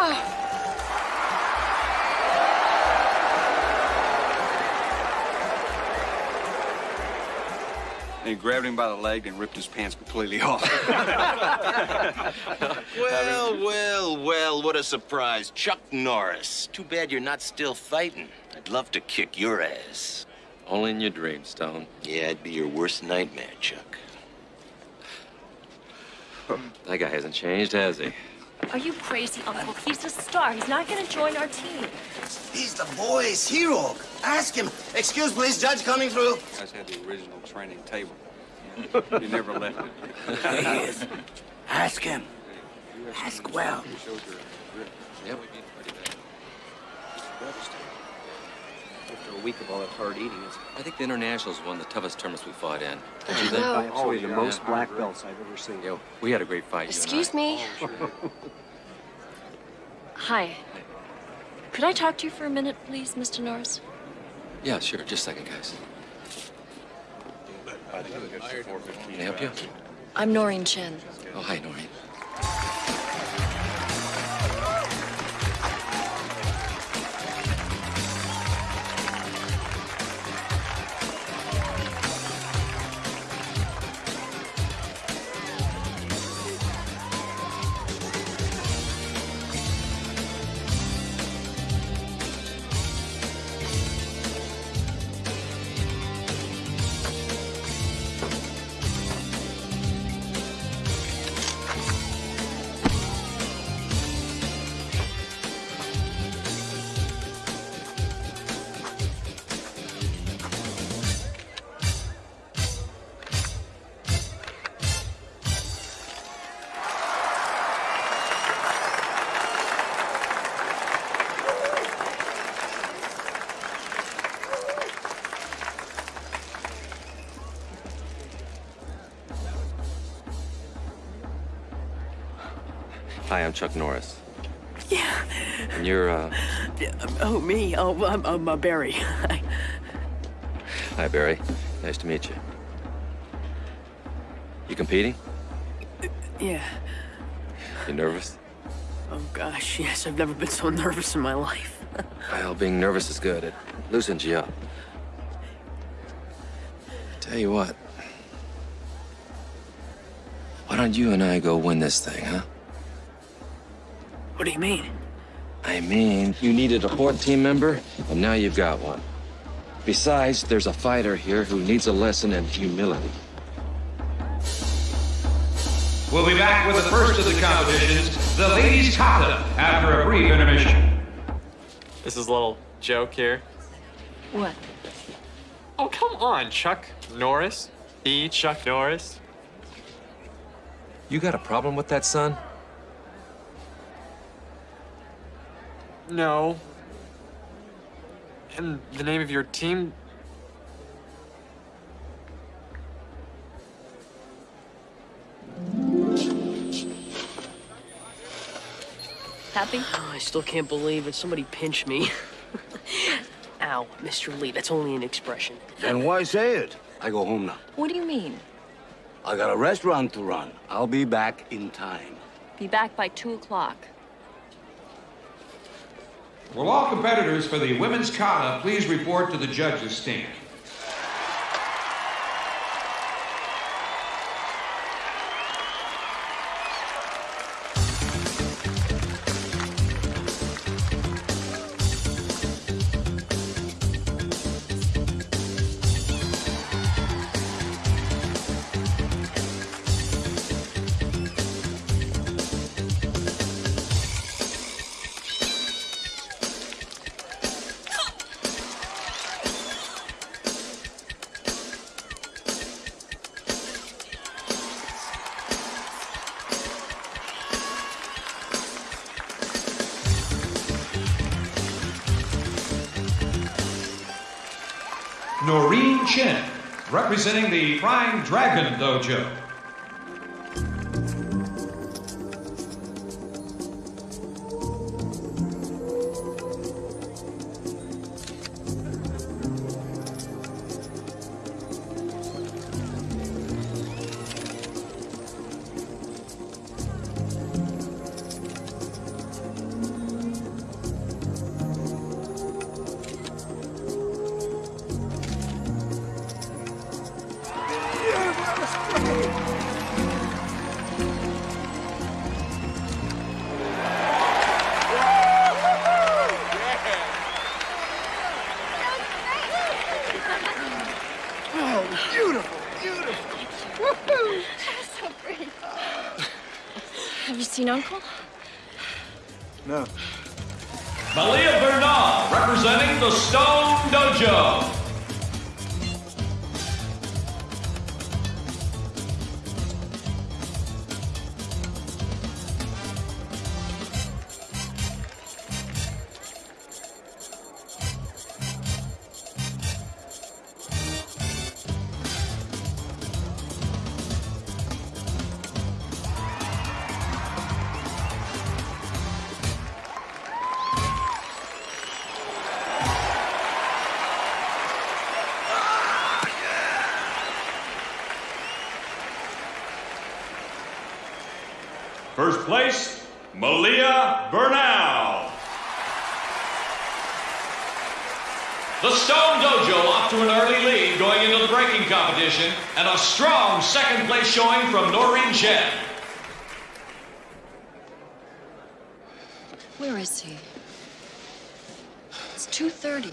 And he grabbed him by the leg and ripped his pants completely off. (laughs) (laughs)
Well, well, well, what a surprise. Chuck Norris. Too bad you're not still fighting. I'd love to kick your ass.
Only in your dreams, Stone.
Yeah, it'd be your worst nightmare, Chuck. (laughs)
That guy hasn't changed, has he?
Are you crazy, Uncle? He's a star. He's not gonna join our team.
He's the boy's hero. Ask him. Excuse, please, judge coming through.
You guys had the original training table. You never left it.
He is. Ask him. Ask well.
Yep.
After a week of all that hard eating, it's
I think the Internationals won the toughest tournaments we fought in. Don't you think?
Oh, absolutely the most black belts I've ever seen.
Yeah, we had a great fight.
Excuse me. Oh, (laughs) hi. Could I talk to you for a minute, please, Mr. Norris?
Yeah, sure. Just a second, guys. Can I help you?
I'm Noreen Chen.
Oh, hi, Noreen. Hi, I'm Chuck Norris.
Yeah.
And you're, uh...
Oh, me? Oh, I'm, I'm uh, Barry. (laughs)
Hi, Barry. Nice to meet you. You competing?
yeah.
You nervous?
Oh, gosh, yes. I've never been so nervous in my life. (laughs)
Well, being nervous is good. It loosens you up. Tell you what. Why don't you and I go win this thing, huh?
What do you mean?
I mean, you needed a fourth team member, and now you've got one. Besides, there's a fighter here who needs a lesson in humility.
We'll be back with the first of the competitions, the ladies' kata, after a brief intermission.
This is a little joke here.
What?
Oh, come on, Chuck Norris. E. Chuck Norris.
You got a problem with that, son?
No. And the name of your team?
Happy? Ah, I still can't believe it. Somebody pinched me. (laughs) Ow, Mr. Lee, that's only an expression.
Then why say it? I go home now.
What do you mean?
I got a restaurant to run. I'll be back in time.
Be back by two o'clock.
Will all competitors for the women's kata please report to the judges' stand? Representing the Flying Dragon Dojo.
Uncle?
No.
Malia Bernard, representing the Stone Dojo.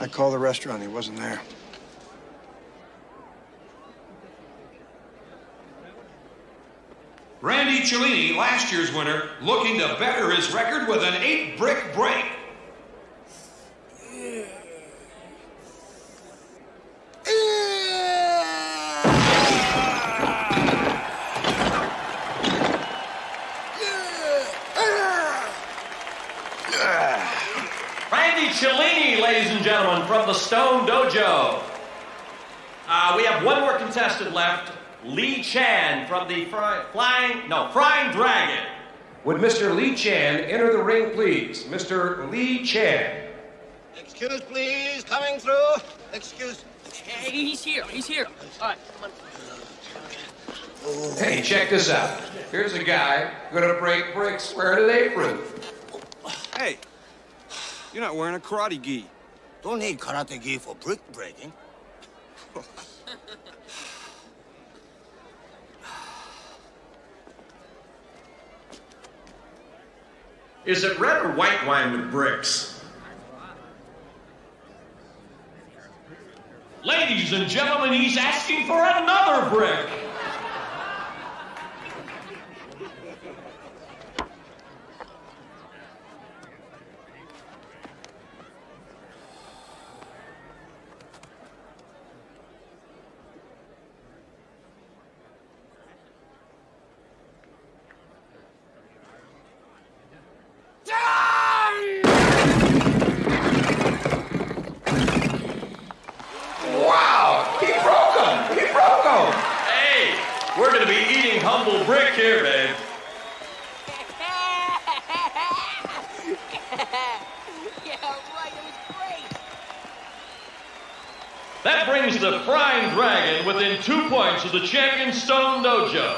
I called the restaurant. He wasn't there.
Randy Cellini, last year's winner, looking to better his record with an eight brick break. Randy Cellini, ladies and gentlemen, from the Stone Dojo. Uh, we have one more contestant left. Lee Chan from the fry, Flying, no, Frying Dragon.
Would Mr. Lee Chan enter the ring, please? Mr. Lee Chan.
Excuse, please. Coming through. Excuse.
Hey, he's here. He's here. All right, come on.
Hey, check this out. Here's a guy gonna break bricks wearing an apron.
Hey, you're not wearing a karate gi.
Don't need karate gi for brick breaking. (laughs)
Is it red or white wine with bricks? Ladies and gentlemen, he's asking for another brick. That brings the Frying Dragon within of the champion Stone Dojo.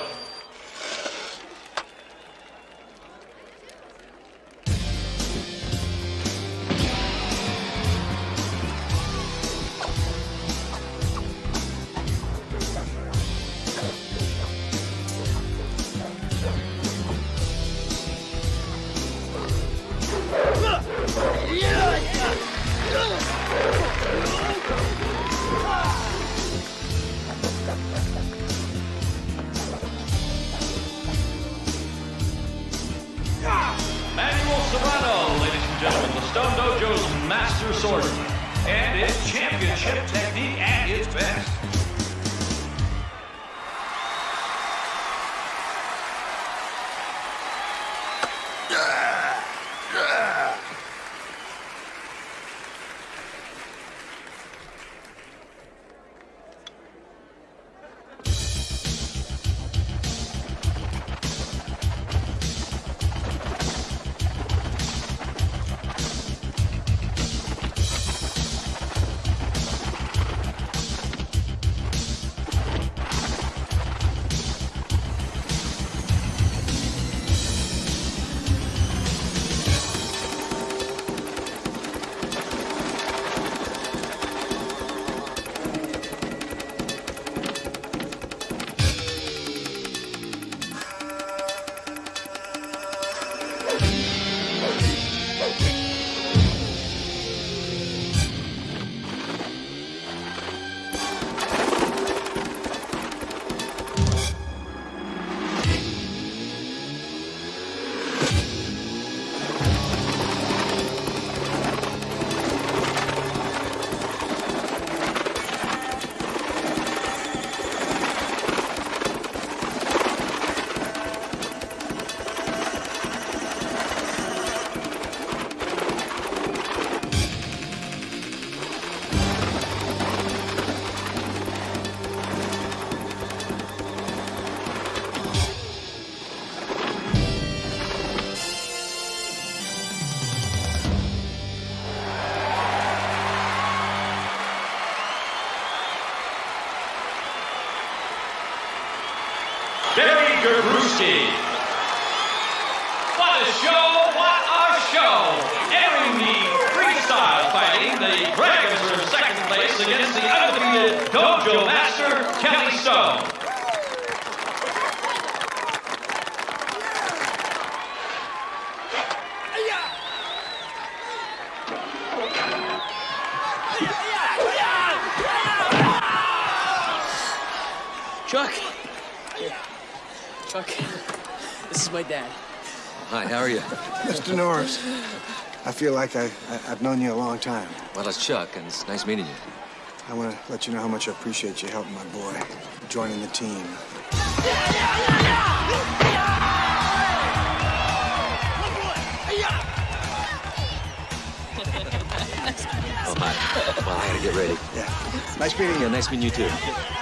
Manuel Serrano, ladies and gentlemen, the Stone Dojo's master swordsman, and its championship technique at its best.
Feel like I, I, I've known you a long time.
Well, it's Chuck, and it's nice meeting you.
I want to let you know how much I appreciate you helping my boy, joining the team.
Oh, hi. Well, I gotta get ready.
Yeah. Nice meeting you.
Yeah, nice meeting you too.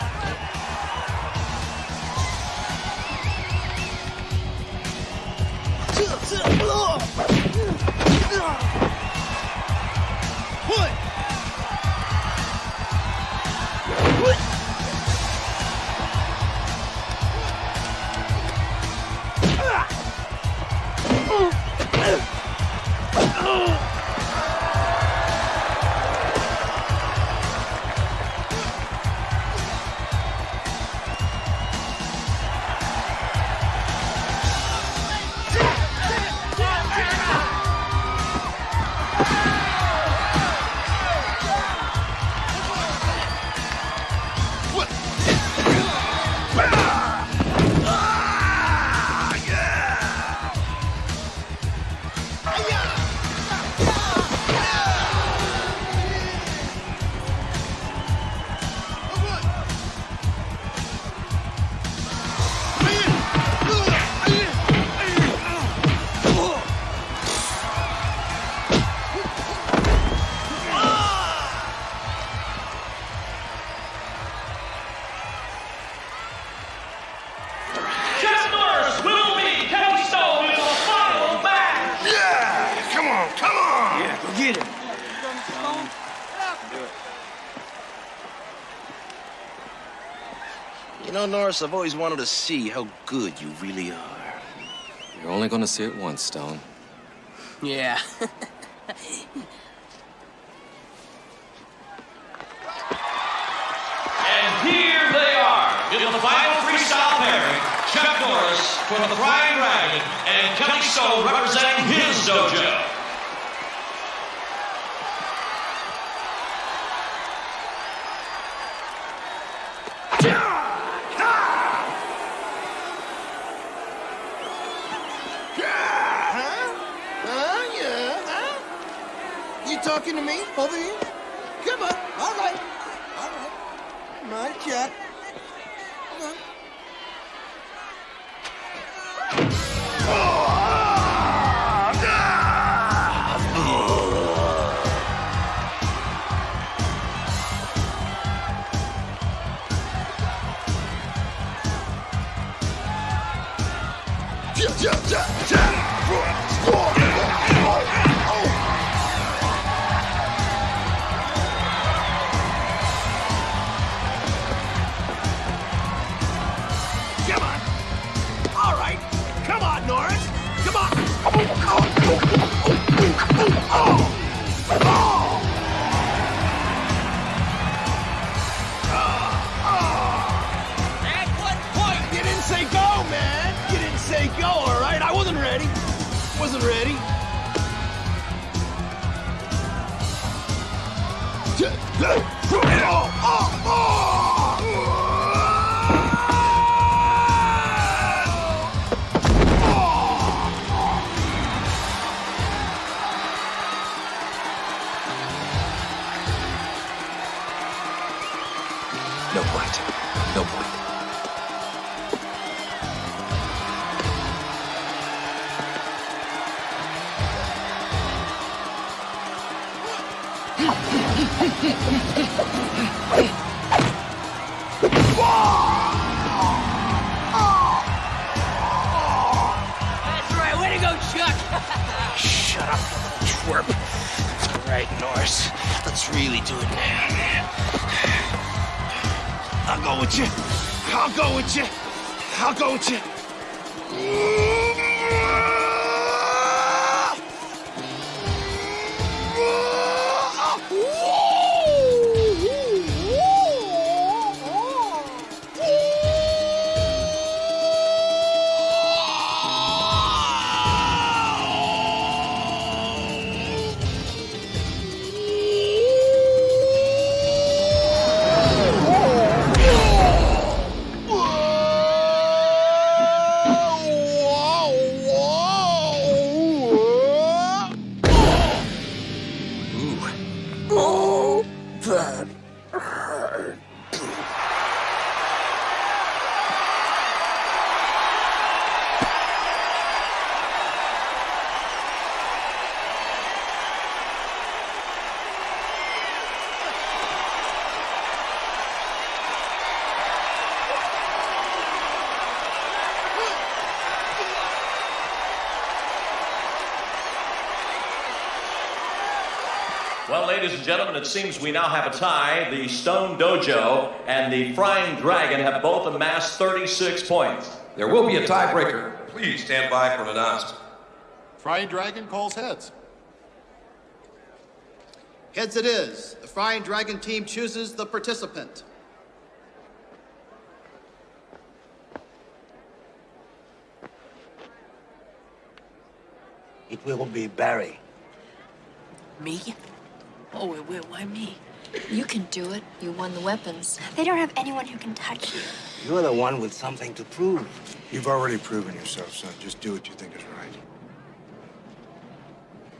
Norris,
I've always wanted to see how good you really are.
You're only gonna see it once, Stone.
Yeah. (laughs)
And here they are in the final freestyle pairing. Chuck Norris from the Flying Dragon and Kelly Stone representing his dojo. Ladies and gentlemen, it seems we now have a tie. The Stone Dojo and the Frying Dragon have both amassed 36 points.
There will be a tiebreaker. Please stand by for an announcement.
Frying Dragon calls heads.
Heads it is. The Frying Dragon team chooses the participant.
It will be Barry.
Me? Oh, wait, wait, why me?
You can do it. You won the weapons.
They don't have anyone who can touch you.
You're the one with something to prove.
You've already proven yourself, son. Just do what you think is right.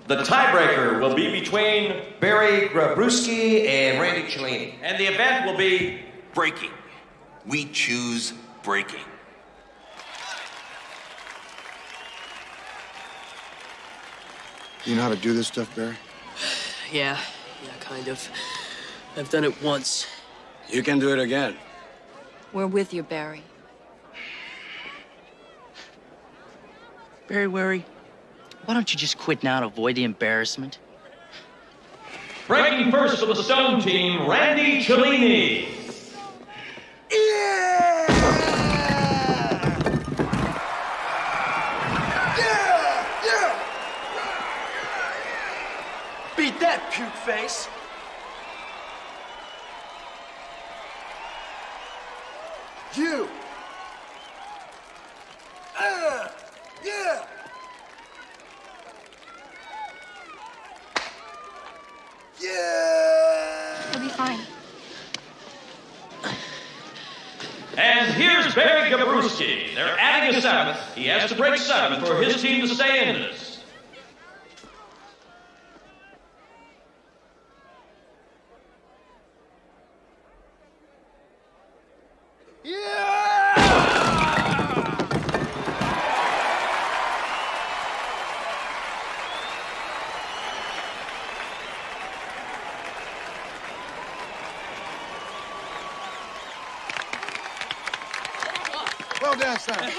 The tiebreaker will be between
Barry Gabrewski and Randy Cellini.
And the event will be
breaking. We choose breaking.
You know how to do this stuff, Barry? (sighs)
Yeah, yeah, kind of. I've done it once.
You can do it again.
We're with you, Barry.
Barry Wary, why don't you just quit now and avoid the embarrassment?
Breaking first for the Stone Team, Randy Cellini.
Beat that, puke face! You. Ah, yeah. Yeah.
He'll be fine.
And here's Barry Gabrewski. They're adding a seventh. He has to break seven for his team to stay in this.
Well done, son.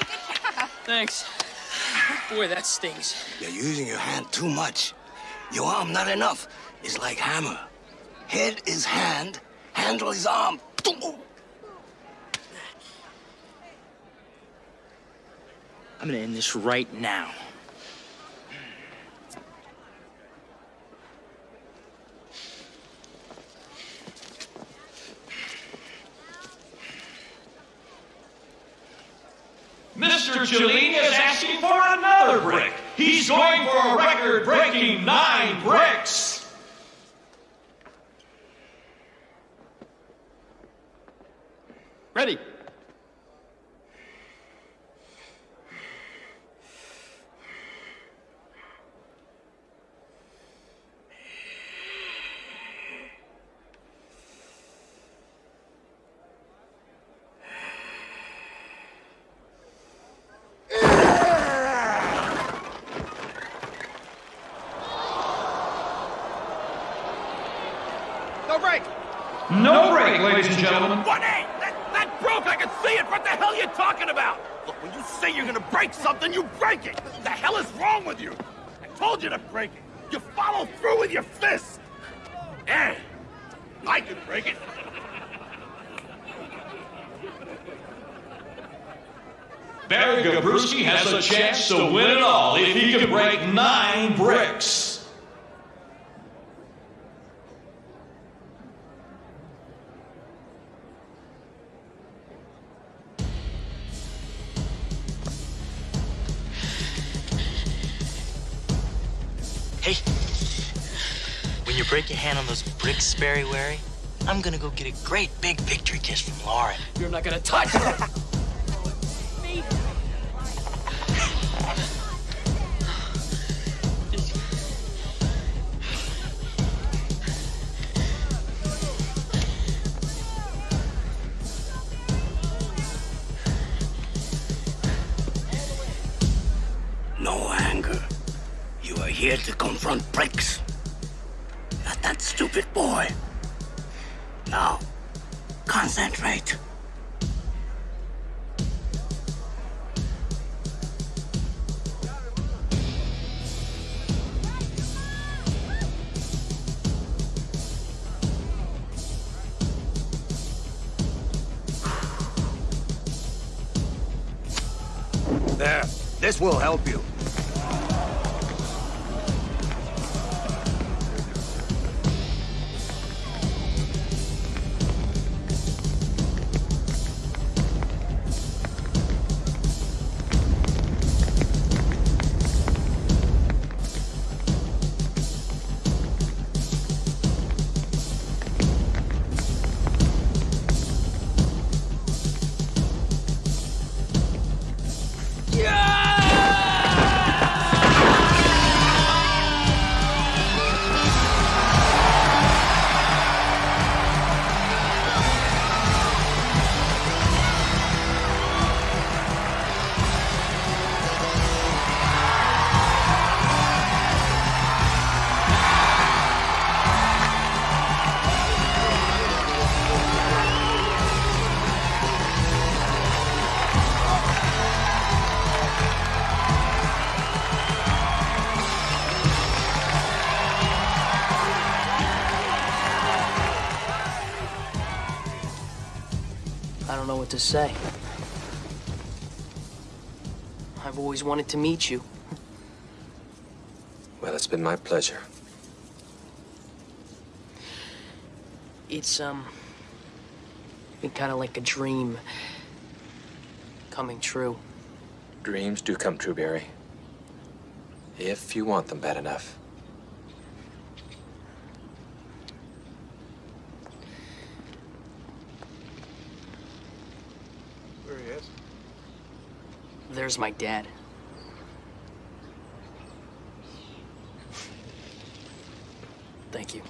Thanks. Boy, that stings.
You're using your hand too much. Your arm not enough. It's like hammer. Head is hand, handle is arm.
I'm gonna end this right now.
Mr. Jolene is asking for another brick. He's going for a record breaking nine bricks.
Ready.
No break.
No break, ladies and gentlemen.
What? Hey, that, that broke. I can see it. What the hell are you talking about? Look, when you say you're gonna break something, you break it. What The hell is wrong with you? I told you to break it. You follow through with your fist. Hey, eh, I can break it.
Barry Gabrewski has a chance to win it all if he can break nine bricks.
Those bricks, Barry Wary, I'm gonna go get a great big victory kiss from Lauren.
You're not gonna touch her. (laughs)
This will help you.
what to say. I've always wanted to meet you.
Well, it's been my pleasure.
It's, um, been kind of like a dream coming true.
Dreams do come true, Barry. If you want them bad enough.
There's my dad. Thank you.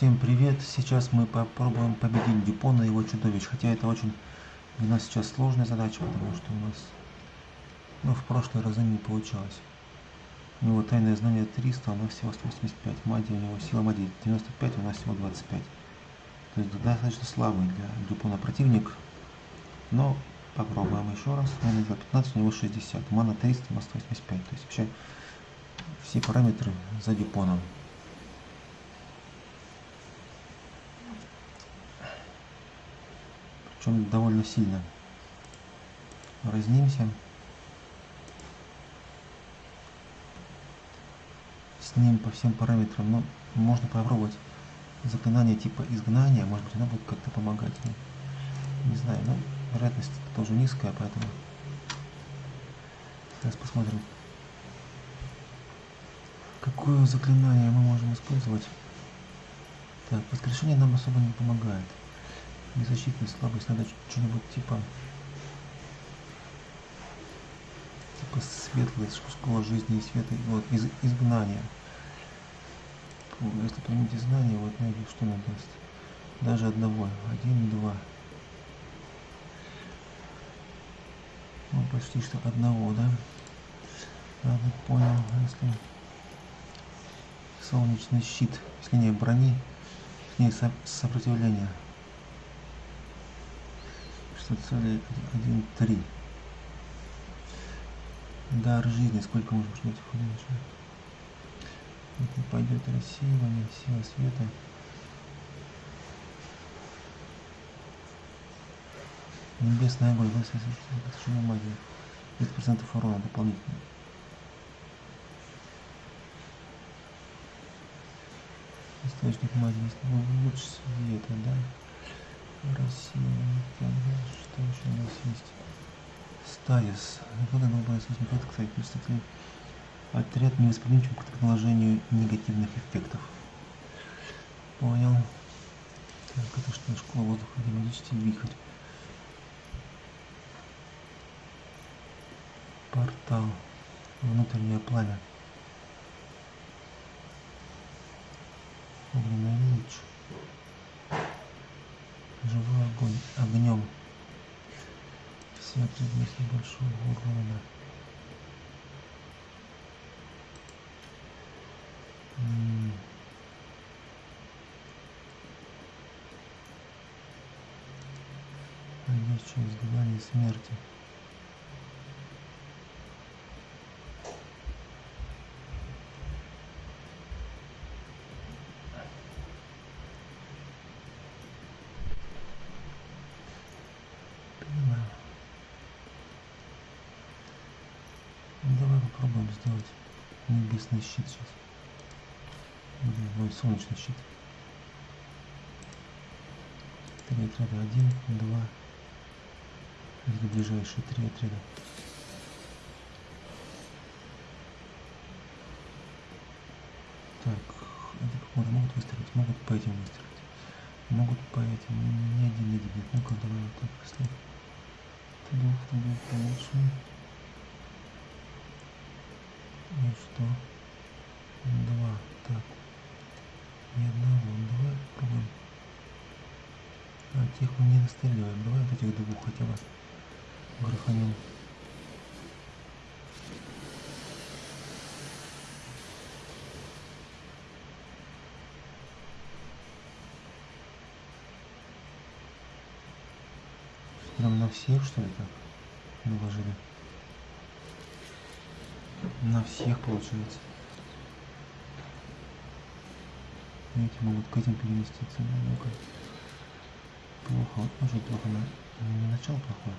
Всем привет! Сейчас мы попробуем победить Дюпона и его чудовищ. Хотя это очень для нас сейчас сложная задача, потому что у нас ну, в прошлые разы не получалось. У него тайное знание 300, у нас всего 185. Магия у него сила магии 95, у нас всего 25. То есть достаточно слабый для Дюпона противник. Но попробуем еще раз. Мана 15, у него 60. Мана 300, у нас 185. То есть вообще все параметры за Дюпоном. Причем довольно сильно. Разнимся. С ним по всем параметрам. Но можно попробовать заклинание типа изгнания. Может быть, оно будет как-то помогать. Ну, не знаю, но вероятность тоже низкая, поэтому сейчас посмотрим. Какое заклинание мы можем использовать? Так, воскрешение нам особо не помогает. Незащитная слабость, надо что-нибудь типа типа светлой школа жизни и света, вот, из, изгнания. Если применить изгнание, вот найди, что нам даст. Даже одного. Один, два. Ну, почти что одного, да? Ладно, понял. Если солнечный щит, если не брони, с ней со сопротивление. Что цели 1-3. Дар жизни, сколько можно ждать? Это пойдет рассеивание, сила света. Небесная огонь, совершенно магия. 10% урона дополнительно. Источник магии, луч света, да? Рассеивание, что еще у нас есть? Стазис. Года новая это, кстати, кстати, отряд невосприимчив к наложению негативных эффектов. Понял. Так, это что, школа воздуха, демонический вихрь. Портал. Внутреннее пламя. Огненный луч живой огонь огнем все предмет большого урона М. Надеюсь, через желание смерти. Щит сейчас. Или ой, солнечный щит. Три отряда. Один, два. Или ближайшие три отряда. Так, это как могут выстрелить? Могут по этим выстрелить. Могут по этим. Не один, не один. Ну-ка, давай вот так если. Ты двух, ты двух получше. И что? Два. Так. Ни одного. Давай попробуем. А тех мы не расстреливаем. Давай вот этих двух хотя бы гроханем. Прям на всех, что ли, так наложили? На всех, получается. Эти могут к этим переместиться. Ну. Плохо. Вот может плохо. На... Не начало плохое.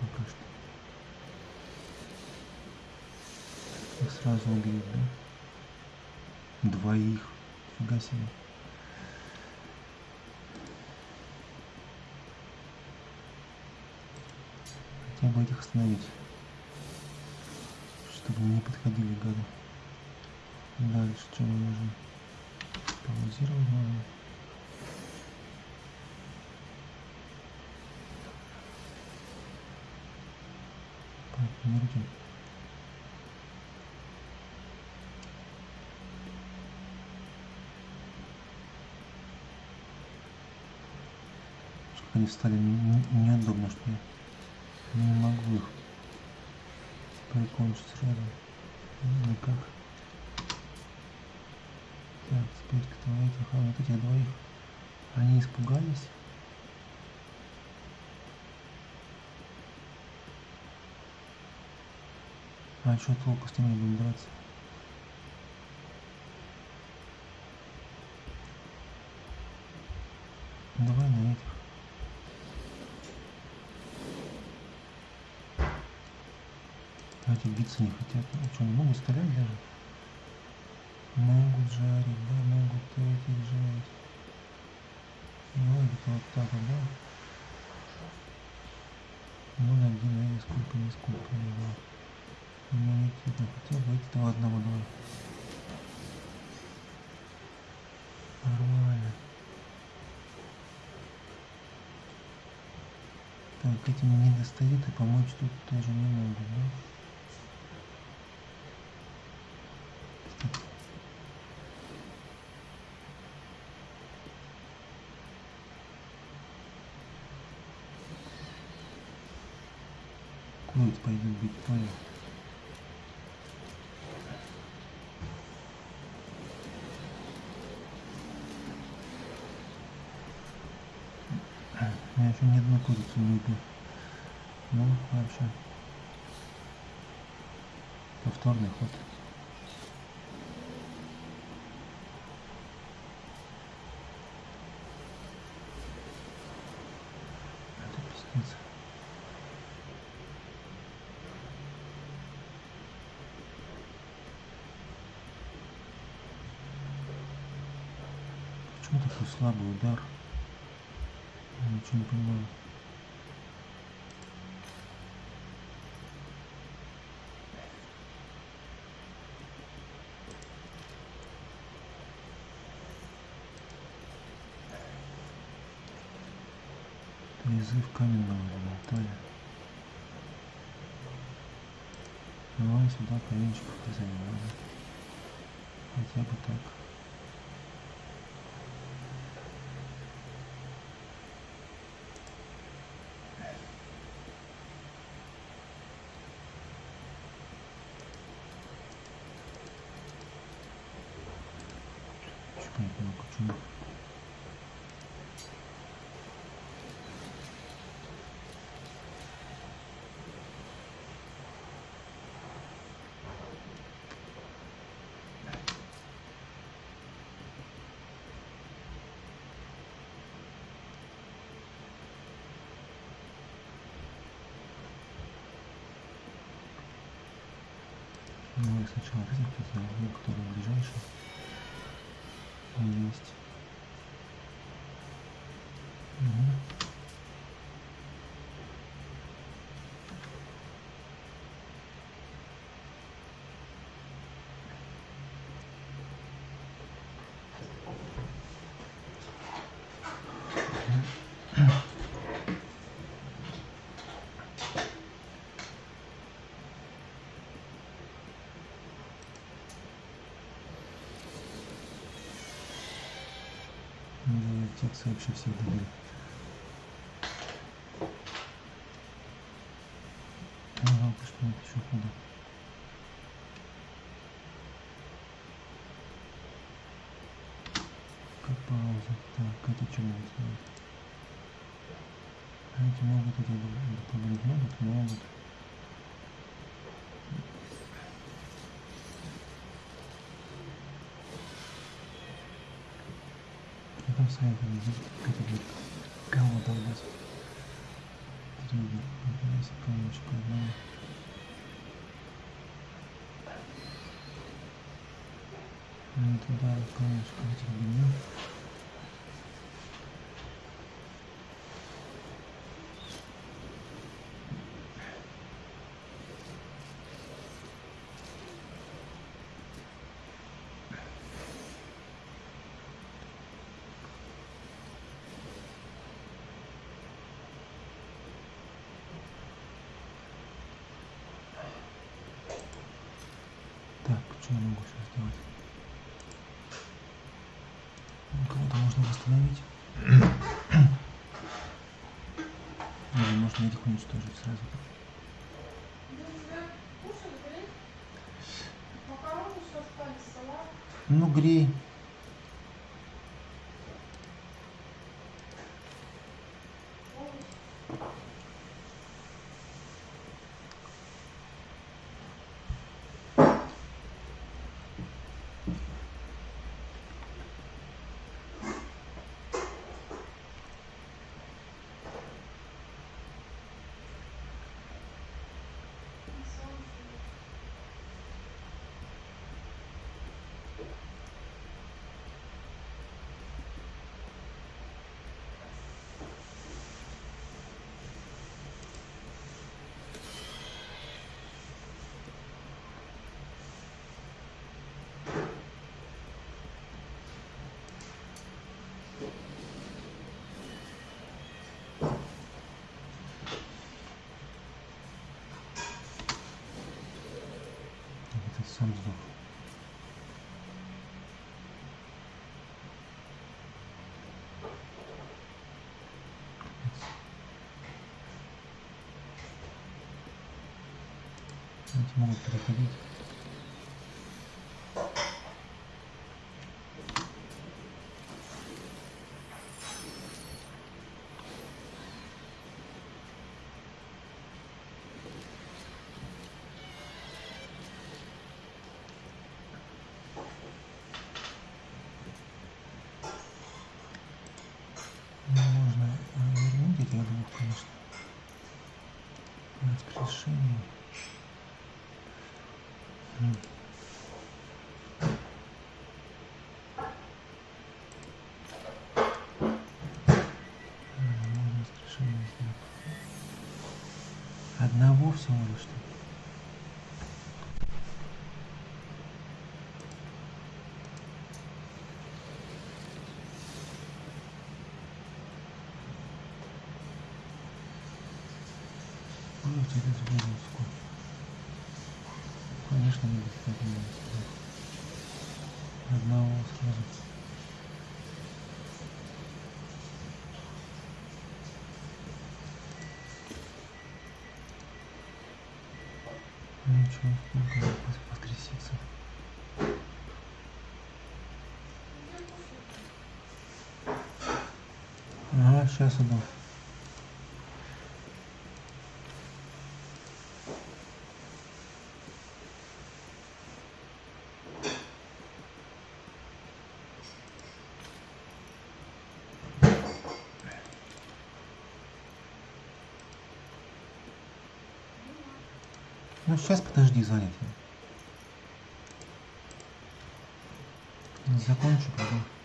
Пока что. Их сразу убьют, да? Двоих. Фига себе. Хотя бы этих остановить. Чтобы не подходили гады. Дальше что мы можем? Паузировать надо. Партнерки. Чтобы они стали неудобно, что я не могу их прикончить сразу. Ну, никак. Так, теперь кто этих, а вот этих двоих, они испугались. А что толку с ними будем драться? Давай на этих. Эти биться не хотят. Ну что, не могут стрелять даже? Могут жарить, да, могут этих жарить. Ну, где-то вот так вот, да? Ну, на где, на сколько, не сколько, не знаю. Иммунитет, хотя бы этого одного давай. Нормально. Так, этим не достает и помочь тут тоже не могут, да? Понял. Я еще ни одну курицу не убил. Ну, вообще. Повторный ход. страничку дизайна. Хотя бы так. Чуть-чуть много, чуть Ну, Давай сначала возьмем, который ближайший. Есть. фиксация вообще всегда будет. А, жалко, что это еще худо. Как пауза. Так, это что будет делать? Эти могут, эти добавить могут, могут. сайта здесь категория. Кого долбать? Триггер. Здесь полочка. Да. Не туда, полочка. Триггер. угри сам сдох. Могут переходить. воскрешение. Одного всего лишь сейчас обувь. Ну сейчас подожди, звонит. Закончу, потом.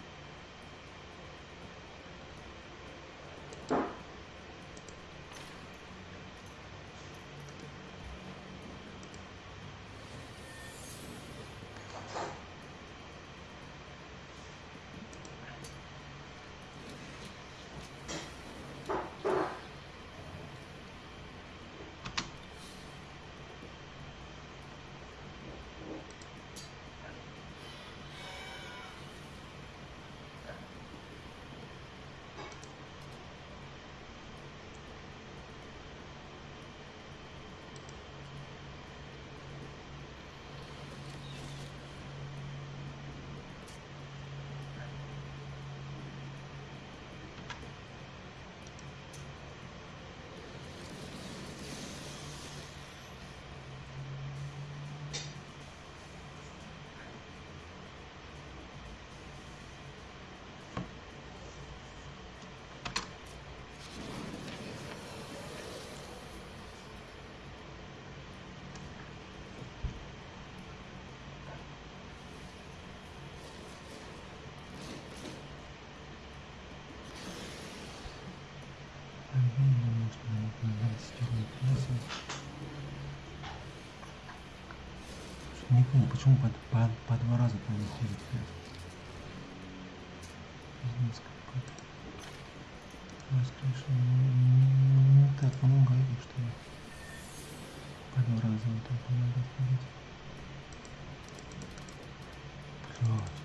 Не понял, почему по, по, по два раза там не ходит опять? Пиздец. Не, не так много этих, что ли? По два раза вот так надо ходить. Блядь.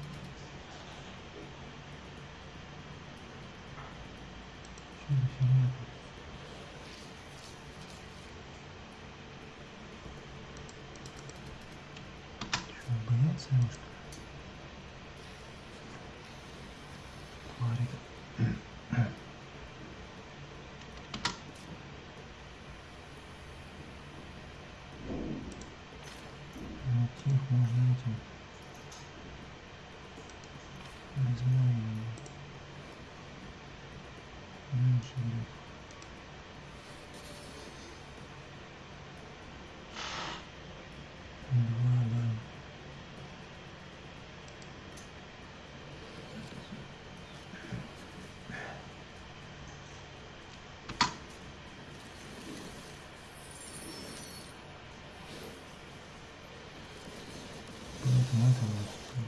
ますね。Возьмем. Меньше, блядь.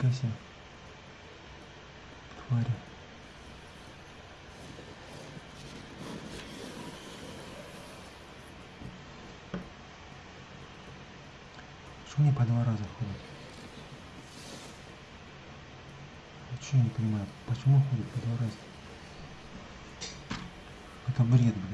Вот, фига себе. Твари. Почему они по два раза ходят? Ничего не понимаю. Почему ходят по два раза? Это бред, блядь.